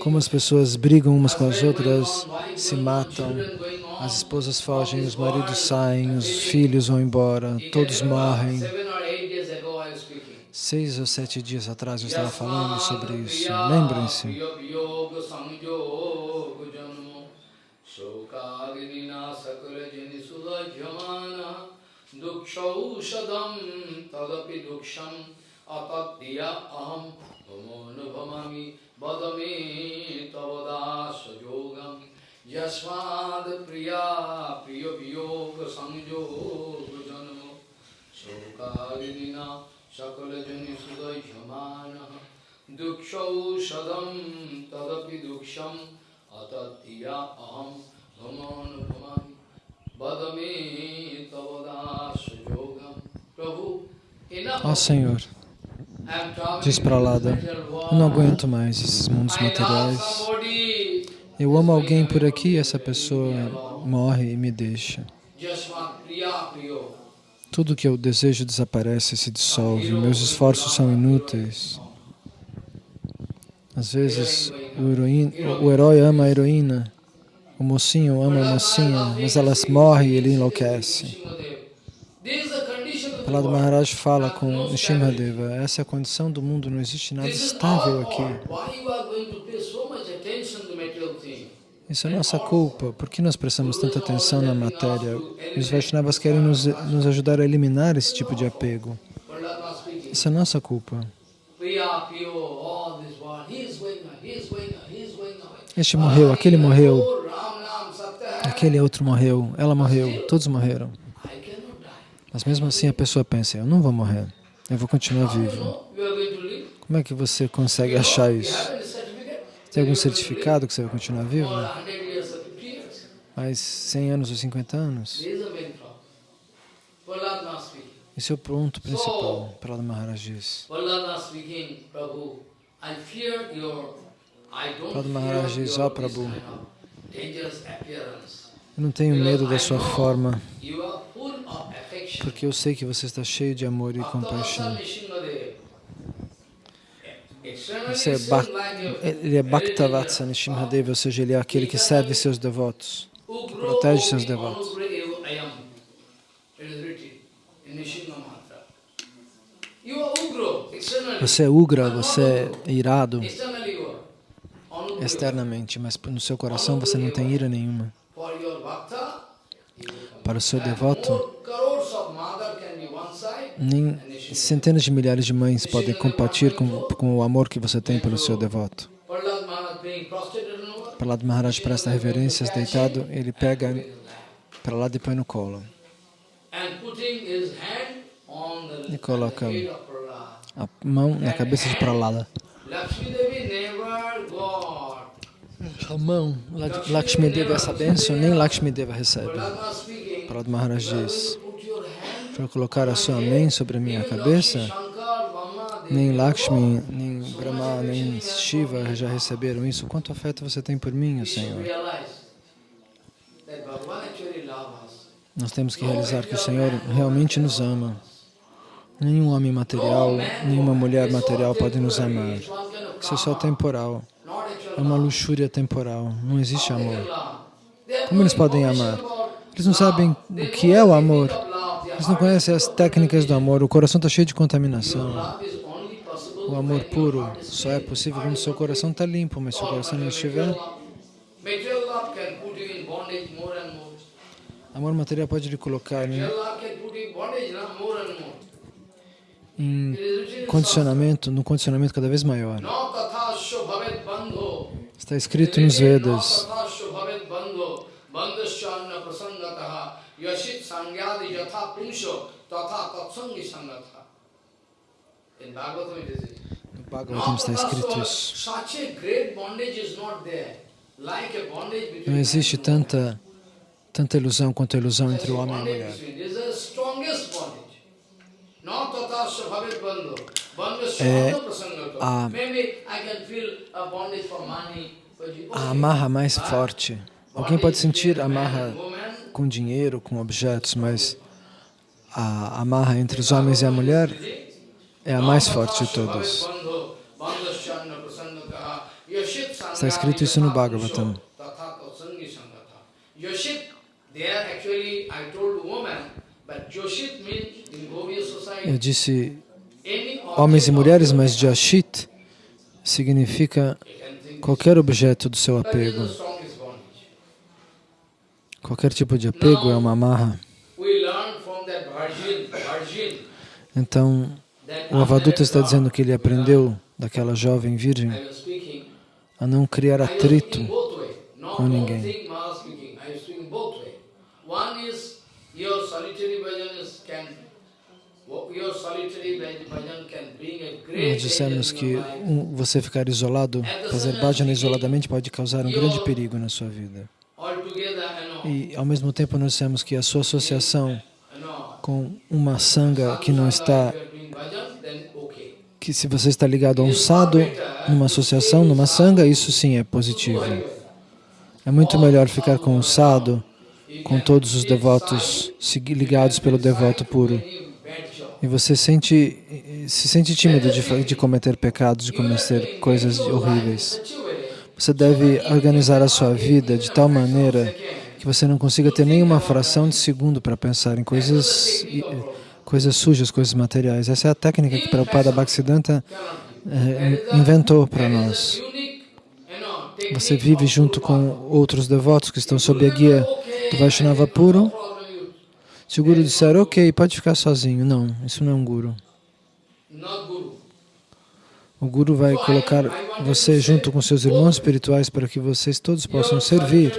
Como as pessoas brigam umas com as outras, se matam, as esposas fogem, os maridos saem, os filhos vão embora, todos morrem. Seis ou sete dias atrás eu estava falando sobre isso. Lembrem-se. Dukshaushadam tadapi duksham atatiya aham. Bhamonubhamami badame tavadasa yogam yasmad priya priya viyoga sanjoga janmo sokalina dukshaushadam tadapi duksham atatdiya aham vamonubhamami vadame tavadasa yogam Prabhu enough Ó Senhor, diz Pralada, eu não aguento mais esses mundos materiais. Eu amo alguém por aqui e essa pessoa morre e me deixa. just one priya priyo. Tudo que eu desejo desaparece se dissolve. Meus esforços são inúteis. Às vezes, o, heroína, o herói ama a heroína, o mocinho ama a mocinha, mas elas morrem e ele enlouquece. Prahlad. Maharaj fala com Nrsimhadeva, essa é a condição do mundo, não existe nada estável aqui. fault. Why you are going to pay so much attention to material things? Isso é nossa culpa. Por que nós prestamos tanta atenção na matéria? Os Vaishnavas querem nos, nos ajudar a eliminar esse tipo de apego. Isso é nossa culpa. Este morreu, aquele morreu, aquele outro morreu, ela morreu, todos morreram. Mas mesmo assim a pessoa pensa, eu não vou morrer, eu vou continuar vivo. Como é que você consegue achar isso? Tem algum certificado que você vai continuar vivo? For 100 years or 50 years. Mais 100 anos ou 50 anos? Esse é o ponto principal, Prahlad Maharaj diz. Prahlad Maharaj diz, ó this Prabhu, eu não tenho medo da sua forma, porque eu sei que você está cheio de amor e compaixão. Você é Bhak- ele é Bhaktavatsa Nishimhadeva, ou seja, ele é aquele que serve seus devotos. protege seus devotos. Você é Ugra, você é irado externamente, mas no seu coração você não tem ira nenhuma. Para o seu devoto, nem centenas de milhares de mães podem compartilhar com, com o amor que você tem pelo seu devoto. Prahlad Maharaj presta reverências deitado, ele pega Prahlad e põe no colo. E coloca A mão na cabeça de Prahlada. A mão, Lak- Lakshmi Deva, essa bênção, nem Lakshmi Deva recebe. Prahlad Maharaj diz. Para colocar a sua mãe sobre a minha cabeça, nem Lakshmi, nem Brahma, nem Shiva já receberam isso. Quanto afeto você tem por mim, Senhor? Nós temos que realizar que o Senhor realmente nos ama. Nenhum homem material, nenhuma mulher material pode nos amar. Isso é só temporal. É uma luxúria temporal. Não existe amor. Como eles podem amar? Eles não sabem o que é o amor. Eles não conhecem as técnicas do amor. O coração está cheio de contaminação. O amor puro só é possível quando seu coração está limpo, mas se o coração não estiver, amor material pode lhe colocar em, more. em condicionamento, num condicionamento cada vez maior. Está escrito nos Vedas. No Bhagavatam está escrito isso. Não existe tanta, tanta ilusão quanto a ilusão entre o homem e a mulher. É a- a amarra mais forte. Alguém pode sentir a amarra com dinheiro, com objetos, mas a amarra entre os homens e a mulher é a mais forte de todas. Está escrito isso no Bhagavatam. Eu disse homens e mulheres, mas Jashit significa qualquer objeto do seu apego. Qualquer tipo de apego é uma amarra. We learn from that virgin Então, o Avaduta está dizendo que ele aprendeu daquela jovem virgem a não criar atrito com ninguém. Nós dissemos que um, você ficar isolado, fazer bhajana isoladamente pode causar um grande perigo na sua vida. E, ao mesmo tempo, nós dissemos que a sua associação com uma sanga que não está, que se você está ligado a um sado, numa associação, numa sanga, isso sim é positivo. É muito melhor ficar com o sado, com todos os devotos ligados pelo devoto puro. E você sente, se sente tímido de, de cometer pecados, de cometer coisas horríveis. Você deve organizar a sua vida de tal maneira que você não consiga ter nenhuma fração de segundo para pensar em coisas, i- coisas sujas, coisas materiais. Essa é a técnica que Prabhupada Bhaktisiddhanta eh, inventou para nós. Você vive junto com outros devotos que estão sob a guia do Vaishnava puro. Se o Guru disser, ok, pode ficar sozinho. Não, isso não é um guru. O Guru vai colocar você junto com seus irmãos espirituais para que vocês todos possam servir.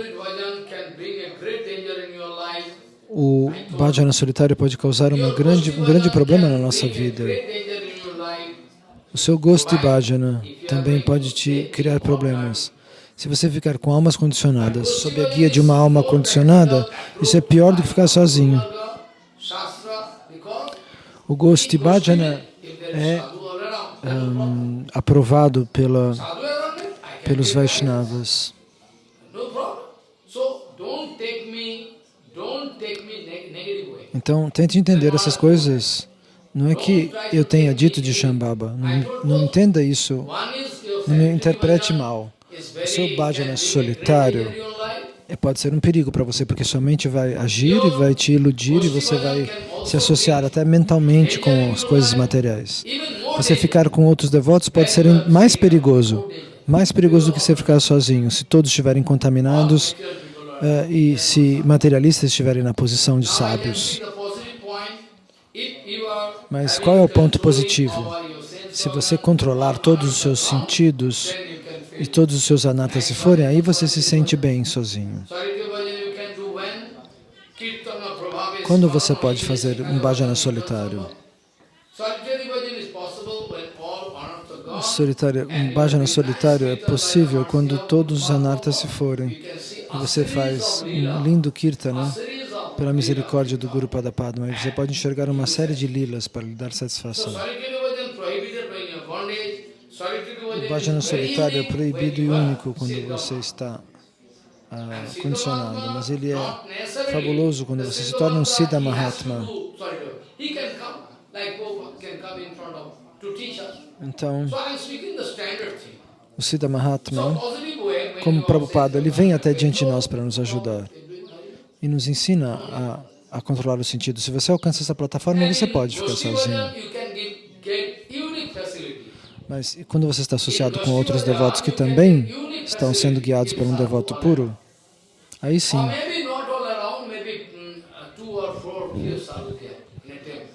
O bhajana solitário pode causar grande, um grande problema na nossa vida. O seu gosto de bhajana também pode te criar problemas. Se você ficar com almas condicionadas, sob a guia de uma alma condicionada, isso é pior do que ficar sozinho. O gosto de bhajana é hum, aprovado pela, pelos Vaishnavas. Então, tente entender essas coisas. Não é que eu tenha dito de Shambhava. Não, não entenda isso. Não me interprete mal. O seu bhajana solitário é, pode ser um perigo para você, porque sua mente vai agir e vai te iludir e você vai se associar até mentalmente com as coisas materiais. Você ficar com outros devotos pode ser mais perigoso, mais perigoso do que você ficar sozinho, se todos estiverem contaminados eh, e se materialistas estiverem na posição de sábios. Mas qual é o ponto positivo? Se você controlar todos os seus sentidos e todos os seus anatas se forem, aí você se sente bem sozinho. Quando você pode fazer um bhajana bhajan. solitário? Solitário, um bhajana solitário é possível quando todos os anartas se forem. E você faz um lindo kirtana of pela misericórdia do Guru Padapadma. E você pode enxergar uma série de lilas para lhe dar satisfação. O bhajan bhajana solitário é proibido e único quando você está ah, condicionado, mas ele é fabuloso quando você se torna um Siddha Mahatma. Então, O Siddha Mahatma, como Prabhupada, ele vem até diante de nós para nos ajudar e nos ensina a, a controlar o sentido. Se você alcança essa plataforma, você pode ficar sozinho. Mas quando você está associado com outros devotos que também estão sendo guiados por um devoto puro, aí sim, mm, uh,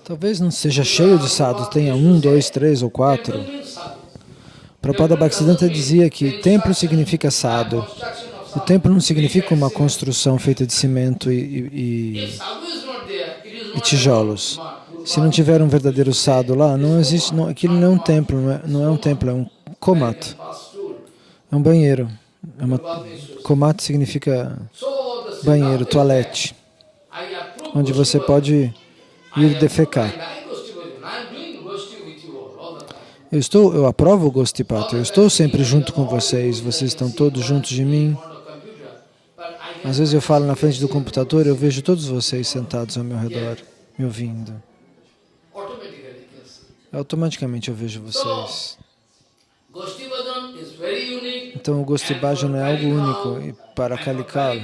talvez não seja cheio de sadhus, tenha um, dois, três ou quatro. Prabhupada Bhaktisiddhanta dizia que templo significa of O templo não significa uma construção feita de cimento e, e- e tijolos. Se não tiver um verdadeiro sadhu lá, não existe, não, aquilo não é um templo, não é, não é um templo, é um komat, é um banheiro. É uma, komat significa banheiro, toalete, onde você pode ir defecar. I like Gosti bhajan. I am doing Gosti with you all, all the time. Eu estou, eu aprovo o Gostipata, eu estou sempre junto com vocês, vocês estão todos juntos de mim. Às vezes eu falo na frente do computador, eu vejo todos vocês sentados ao meu redor, me ouvindo. Automaticamente eu vejo vocês. Então o Gosti Bhajan é algo único e para Kalikal,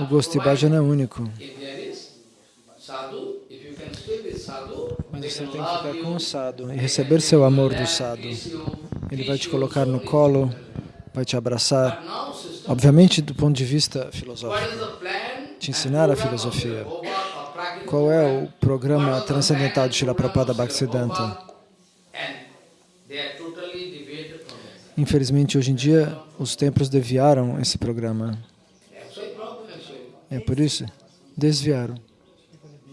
o Gosti Bhajan é único. Mas você tem que ficar com o sado e receber take seu amor do sado. kiss you, Ele vai te colocar no colo, things. vai te abraçar. Obviamente do ponto de vista filosófico. Te ensinar a filosofia. Qual é o programa transcendental de Srila Prabhupada Bhaktisiddhanta? Infelizmente, hoje em dia, os templos desviaram esse programa. É por isso, desviaram.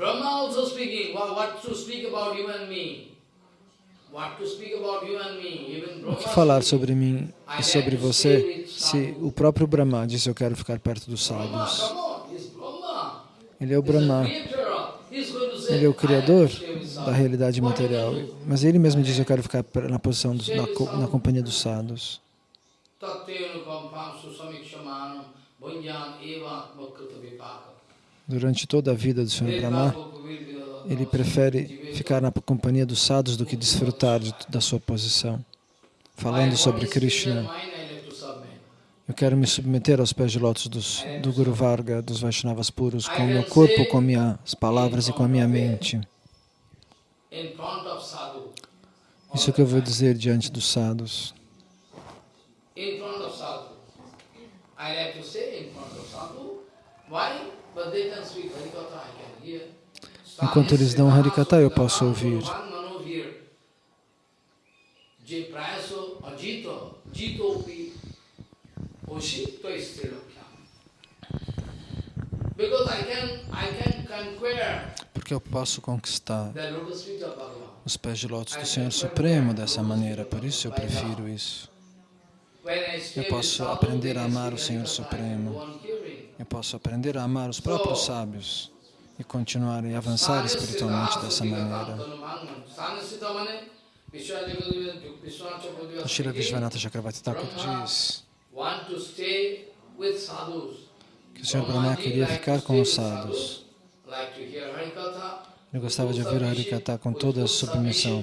Brahma also speaking, what, what to speak about you and me. What to speak about you and me. Even O que falar sobre mim e sobre você se o próprio Brahma disse eu quero ficar perto dos sábios? Ele é o Brahma, ele é o "I criador da sadhus." realidade material. Mas ele mesmo diz eu quero ficar na posição dos, na, co- na companhia dos sadhus. Tattenu kampam susamikshamanam bhunjan eva atmakrita vipaka. Durante toda a vida do Senhor Brahma, ele prefere ficar na companhia dos sadhus do que desfrutar de- da sua posição. Falando sobre Krishna, eu quero me submeter aos pés de lótus dos, do Guru Varga, dos Vaishnavas puros, com o meu corpo, com minhas palavras e com a minha mente. Isso que eu vou dizer diante dos sadhus. I like sadhu. Enquanto eles dão Harikatha, eu posso ouvir. Porque eu posso conquistar os pés de lótus do Senhor Supremo dessa maneira, por isso eu prefiro isso. Eu posso aprender a amar o Senhor Supremo. Eu posso aprender a amar os próprios sábios e continuar e avançar espiritualmente dessa maneira. O Shira Vishwanatha Chakravarti Thakur diz que o Senhor Brahma queria ficar com os sadhus. Harikatha. Ele gostava de ouvir a Harikatha com toda a submissão.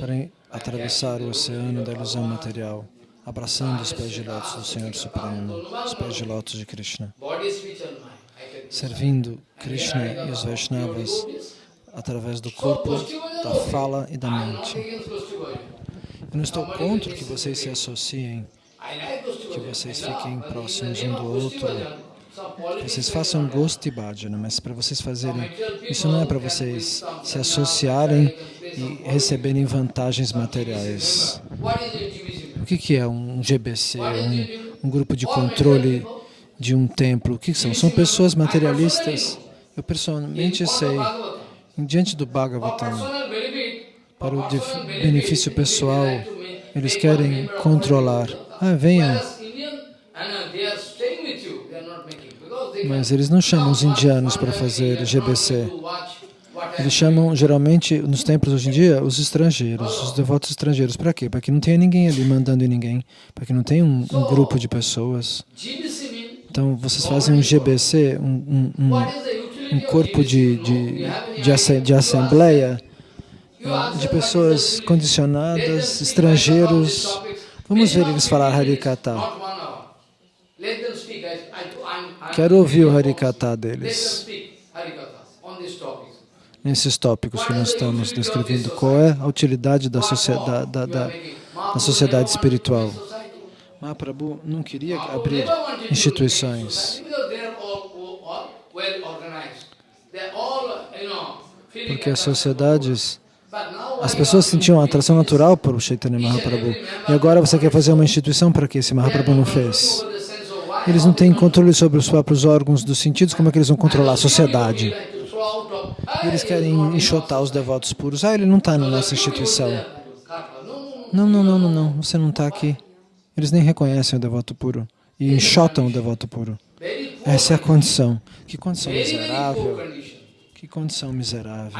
para atravessar o oceano da ilusão material, abraçando os pés de lótus do Senhor Supremo, os pés de lótus de Krishna, servindo Krishna e os Vaishnavas através do corpo, da fala e da mente. Eu não estou contra que vocês se associem, que vocês fiquem próximos um do outro, que vocês façam gosto e bhajana, mas para vocês fazerem, isso não é para vocês se associarem e receberem vantagens materiais. O que, que é um GBC, um, um grupo de controle de um templo? O que são? São pessoas materialistas. Eu pessoalmente sei, diante do Bhagavatam, para o benefício pessoal, eles querem controlar. Ah, venham. Mas eles não chamam os indianos para fazer GBC. Eles chamam, geralmente, nos templos hoje em dia, os estrangeiros, os devotos estrangeiros. Para quê? Para que não tenha ninguém ali mandando em ninguém, para que não tenha um, um, grupo de pessoas. Então, vocês fazem um GBC, um, um, um corpo de, de, de, de assembleia, de pessoas condicionadas, estrangeiros. Vamos ver eles falar Harikata. Quero ouvir o Harikata deles. Nesses tópicos que nós estamos descrevendo, qual é a utilidade da sociedade, da, da, da sociedade espiritual? Mahaprabhu não queria abrir instituições. Porque as sociedades, as pessoas sentiam atração natural por Chaitanya Mahaprabhu. E agora você quer fazer uma instituição para que esse Mahaprabhu não fez? Eles não têm controle sobre os próprios órgãos dos sentidos, como é que eles vão controlar a sociedade? Eles querem enxotar os devotos puros. Ah, ele não está na nossa instituição. Não, não, não, não, não, você não está aqui. Eles nem reconhecem o devoto puro e enxotam o devoto puro. Essa é a condição. Que condição miserável. Que condição miserável.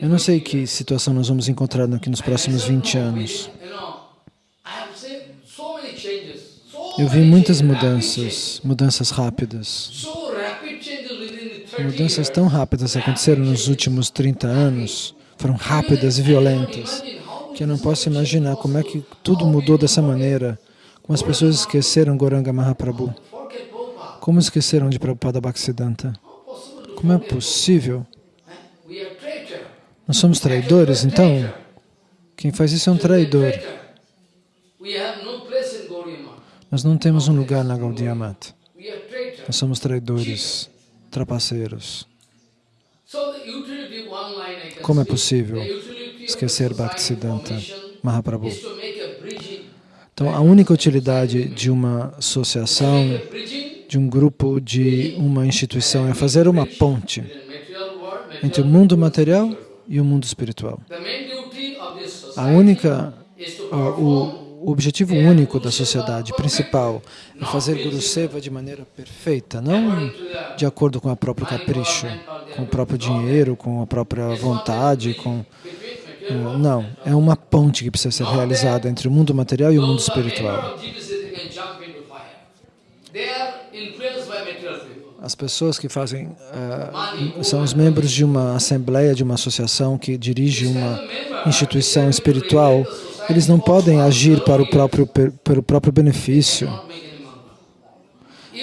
Eu não sei que situação nós vamos encontrar aqui nos próximos 20 anos. Eu vi muitas mudanças, mudanças rápidas. Mudanças tão rápidas aconteceram nos últimos 30 anos, foram rápidas e violentas, que eu não posso imaginar como é que tudo mudou dessa maneira, como as pessoas esqueceram Goranga Mahaprabhu, como esqueceram de Prabhupada Bhaktisiddhanta. Como é possível? Nós somos traidores, então? Quem faz isso é um traidor. Nós não temos um lugar na Gaudiya Mata. Nós somos traidores, trapaceiros. Como é possível esquecer Bhaktisiddhanta Mahaprabhu? Então, a única utilidade de uma associação, de um grupo, de uma instituição é fazer uma ponte entre o mundo material e o mundo espiritual. A única, o, o objetivo único da sociedade principal é fazer Guru Seva de maneira perfeita, não de acordo com o próprio capricho, com o próprio dinheiro, com a própria vontade, com eh, não, é uma ponte que precisa ser realizada entre o mundo material e o mundo espiritual. As pessoas que fazem eh, são os membros de uma assembleia, de uma associação que dirige uma instituição espiritual. Eles não podem agir para o próprio pelo próprio benefício.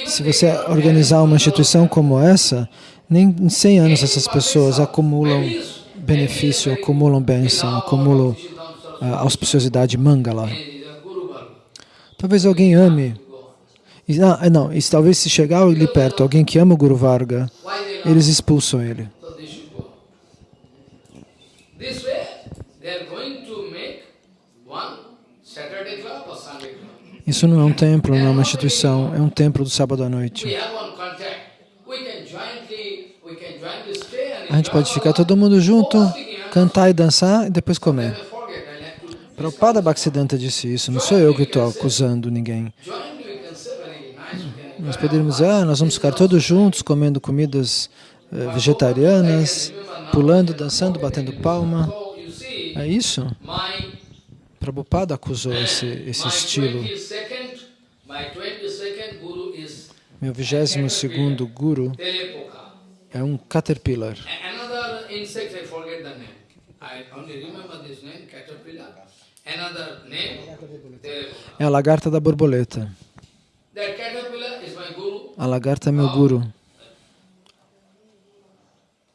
Se você organizar uma instituição como essa, nem em 100 anos essas pessoas acumulam benefício, acumulam bênção, acumulam ah, auspiciosidade mangala. Talvez alguém ame. Ah, não, e talvez se chegar ali perto alguém que ama o Guru Varga, eles expulsam ele. Isso não é um templo, não é uma instituição, é um templo do sábado à noite. A gente pode ficar todo mundo junto, cantar e dançar e depois comer. Prabhupada Bhaktisiddhanta disse isso, não sou eu que estou acusando ninguém. Nós poderíamos dizer, ah, nós vamos ficar todos juntos comendo comidas eh, vegetarianas, pulando, dançando, batendo palma. É isso? Prabhupada acusou esse, esse estilo. 22nd, my 22nd guru is Meu 22 segundo guru é um caterpillar. É a lagarta da borboleta. A lagarta é meu guru,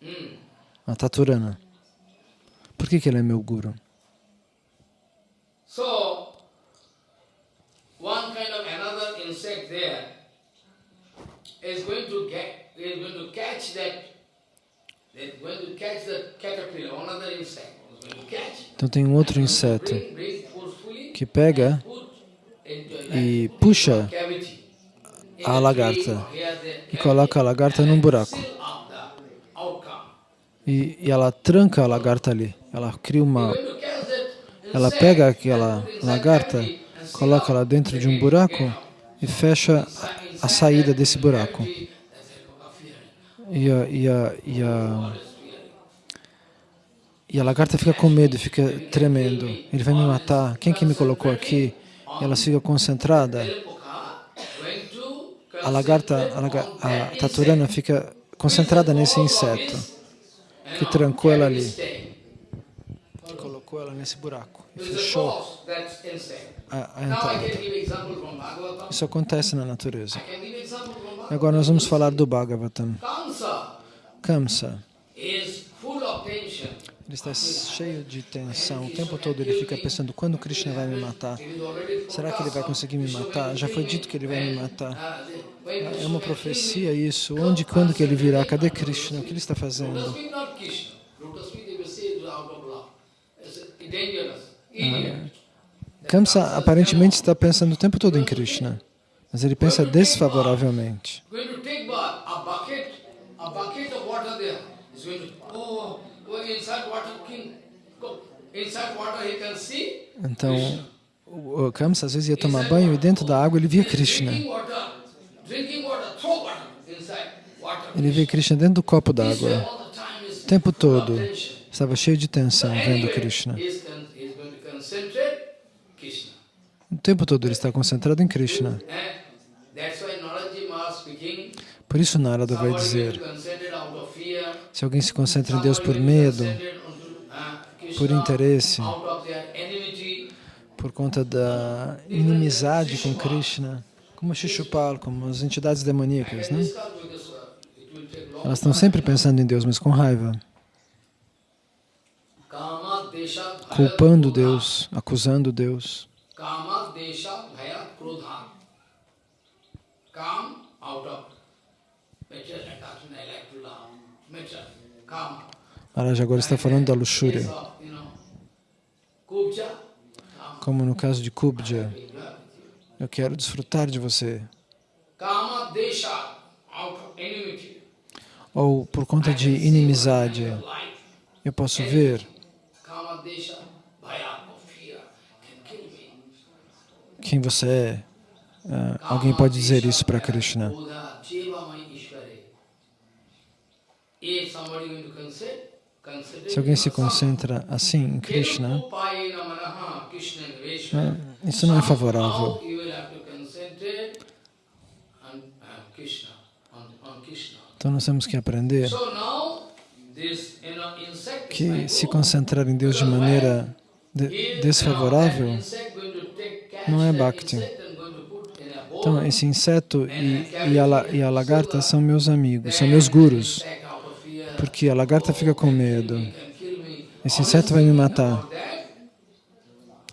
Hmm. a taturana. Por que, que ele é meu guru? So, one kind of another insect there is going to get, is going to catch that. Então tem um outro inseto que pega e puxa a lagarta e coloca a lagarta num buraco. E, e ela tranca a lagarta ali. Ela cria uma. Ela pega aquela lagarta, coloca ela dentro de um buraco e fecha a saída desse buraco. E a, e a, e a, e a lagarta fica com medo, fica tremendo. Ele vai me matar. Quem que me colocou aqui? E ela fica concentrada. A lagarta, a, laga- a taturana fica concentrada nesse inseto que trancou ela ali, que colocou ela nesse buraco fechou a, entrada. Isso acontece na natureza. E agora nós vamos falar do Bhagavatam. Kamsa ele está cheio de tensão. O tempo todo ele fica pensando, quando Krishna vai me matar? Será que ele vai conseguir me matar? Já foi dito que ele vai me matar. uh, É uma profecia isso. Onde, quando que ele virá? Cadê Krishna? O que ele está fazendo? Dangerous. Kamsa aparentemente está pensando o tempo todo em Krishna, mas ele pensa desfavoravelmente. Então, o Kamsa às vezes ia tomar banho e dentro da água ele via Krishna. Ele via Krishna dentro do copo d'água. O tempo todo estava cheio de tensão vendo Krishna. he's, con- he's going to concentrate Krishna. O tempo todo ele está concentrado em Krishna. Por isso Narada vai dizer, se alguém se concentra em Deus por medo, por interesse, por conta da inimizade com Krishna, como Shishupal, como as entidades demoníacas, né? Elas estão sempre pensando em Deus, mas com raiva, culpando. Deus, acusando Deus. Dwesh Maharaj agora está falando da luxúria. Como no caso de Kubja, eu quero desfrutar de você. Ou por conta de inimizade, eu posso ver. Quem você é. Ah, alguém pode dizer isso para Krishna. Se alguém se concentra assim em Krishna, ah, isso não é favorável. Então nós temos que aprender que se concentrar em Deus de maneira desfavorável that insect going to take catch não é bhakti. Então, esse inseto e, e, a, e a lagarta são meus amigos, são meus gurus, porque a lagarta fica com medo. Esse inseto vai me matar.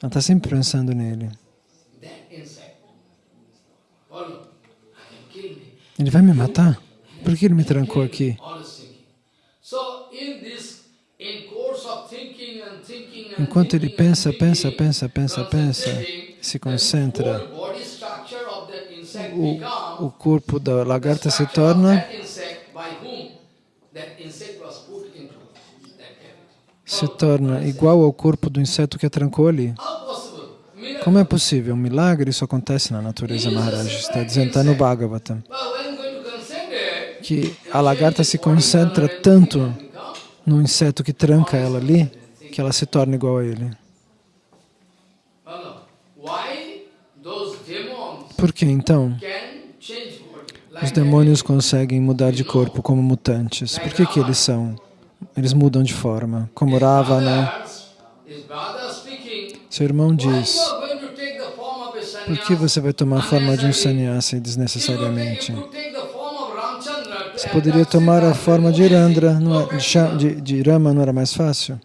Ela está sempre pensando nele. Ele vai me matar? Por que ele me trancou aqui? Always thinking. So in this, in course of thinking and thinking and Enquanto ele pensa, pensa, pensa, pensa, pensa, se concentra, o, o corpo da lagarta se torna se torna igual ao corpo do inseto que a trancou ali. Como é possível? Um milagre isso acontece na natureza, Maharaj. Está dizendo, está no Bhagavatam, que a lagarta se concentra tanto no inseto que tranca ela ali, que ela se torna igual a ele. Por que então os demônios conseguem mudar de corpo como mutantes? Por que que eles são? Eles mudam de forma, como Ravana. speaking, Seu irmão diz, por que você vai tomar a forma de um sannyasi desnecessariamente? Você poderia tomar a forma de Irandra, é- de, de Rama, não era mais fácil?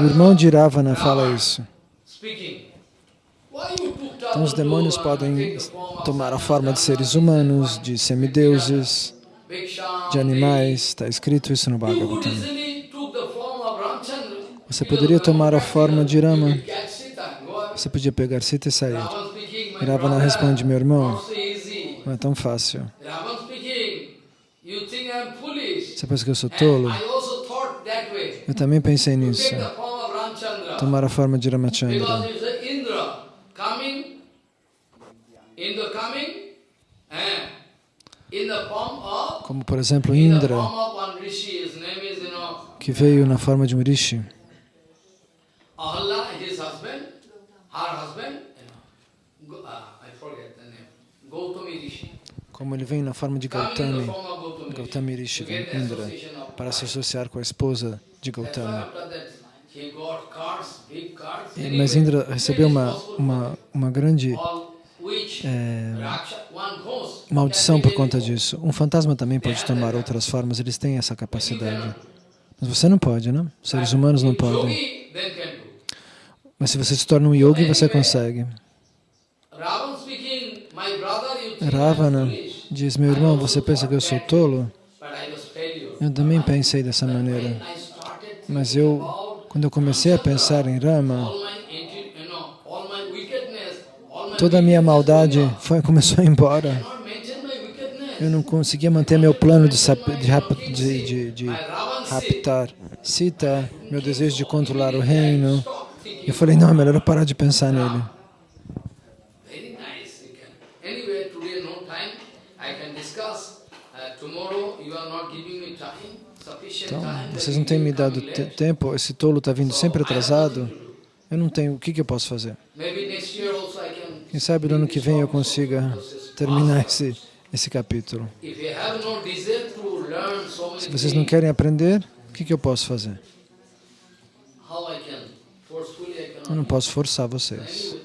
O irmão de Ravana fala isso. Então os demônios podem tomar a forma de seres humanos, de semideuses, de animais. Está escrito isso no Bhagavatam. Você poderia tomar a forma de Rama. Você podia pegar Sita e sair. Ravana responde, meu irmão, não é tão fácil. Você pensa que eu sou tolo? I also thought that way. Eu também pensei nisso. Tomar a forma de Ramachandra. it's a Indra coming, Indra coming, and in the form of, Como, por exemplo, Indra, que veio na forma de um rishi. Ahalla, his husband, her husband, you know, Go- I forget the name, Gautami Rishi. Como ele vem na forma de Gautami. Gautami Rishi. Indra para se associar com a esposa de Anyway, Mas Indra recebeu uma, uma, uma grande ghost maldição por conta disso. Um fantasma também pode tomar outras formas, eles têm essa capacidade. Mas você não pode, né? Os seres humanos não podem. Mas se você se torna um yogi, você consegue. Ravana diz, meu irmão, você pensa que eu sou tolo? Eu também pensei dessa maneira. Mas eu, quando eu comecei a pensar em Rama, toda a minha maldade foi, começou a ir embora. Eu não conseguia manter meu plano de, de, de, de, raptar Sita, meu desejo de controlar o reino. Eu falei, não, é melhor eu parar de pensar nele. Very nice. You can. Anyway, today no time. I can discuss. Uh, tomorrow you are not giving me time, sufficient Então, that vocês não têm me dado te- tempo, esse tolo está vindo sempre atrasado. Eu não tenho, o que, que eu posso fazer? Quem sabe no ano que vem eu consiga terminar esse, esse capítulo. Se vocês não querem aprender, o que, que eu posso fazer? Eu não posso forçar vocês.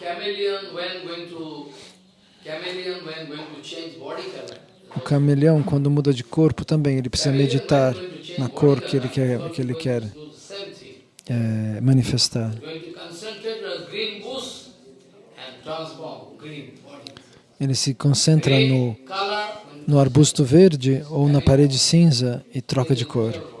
Chameleon when going to chameleon when going to change body color. O camaleão, quando muda de corpo, também ele precisa meditar na cor que ele quer, que ele quer eh, manifestar. Ele se concentra no, no arbusto verde ou na parede cinza e troca de cor.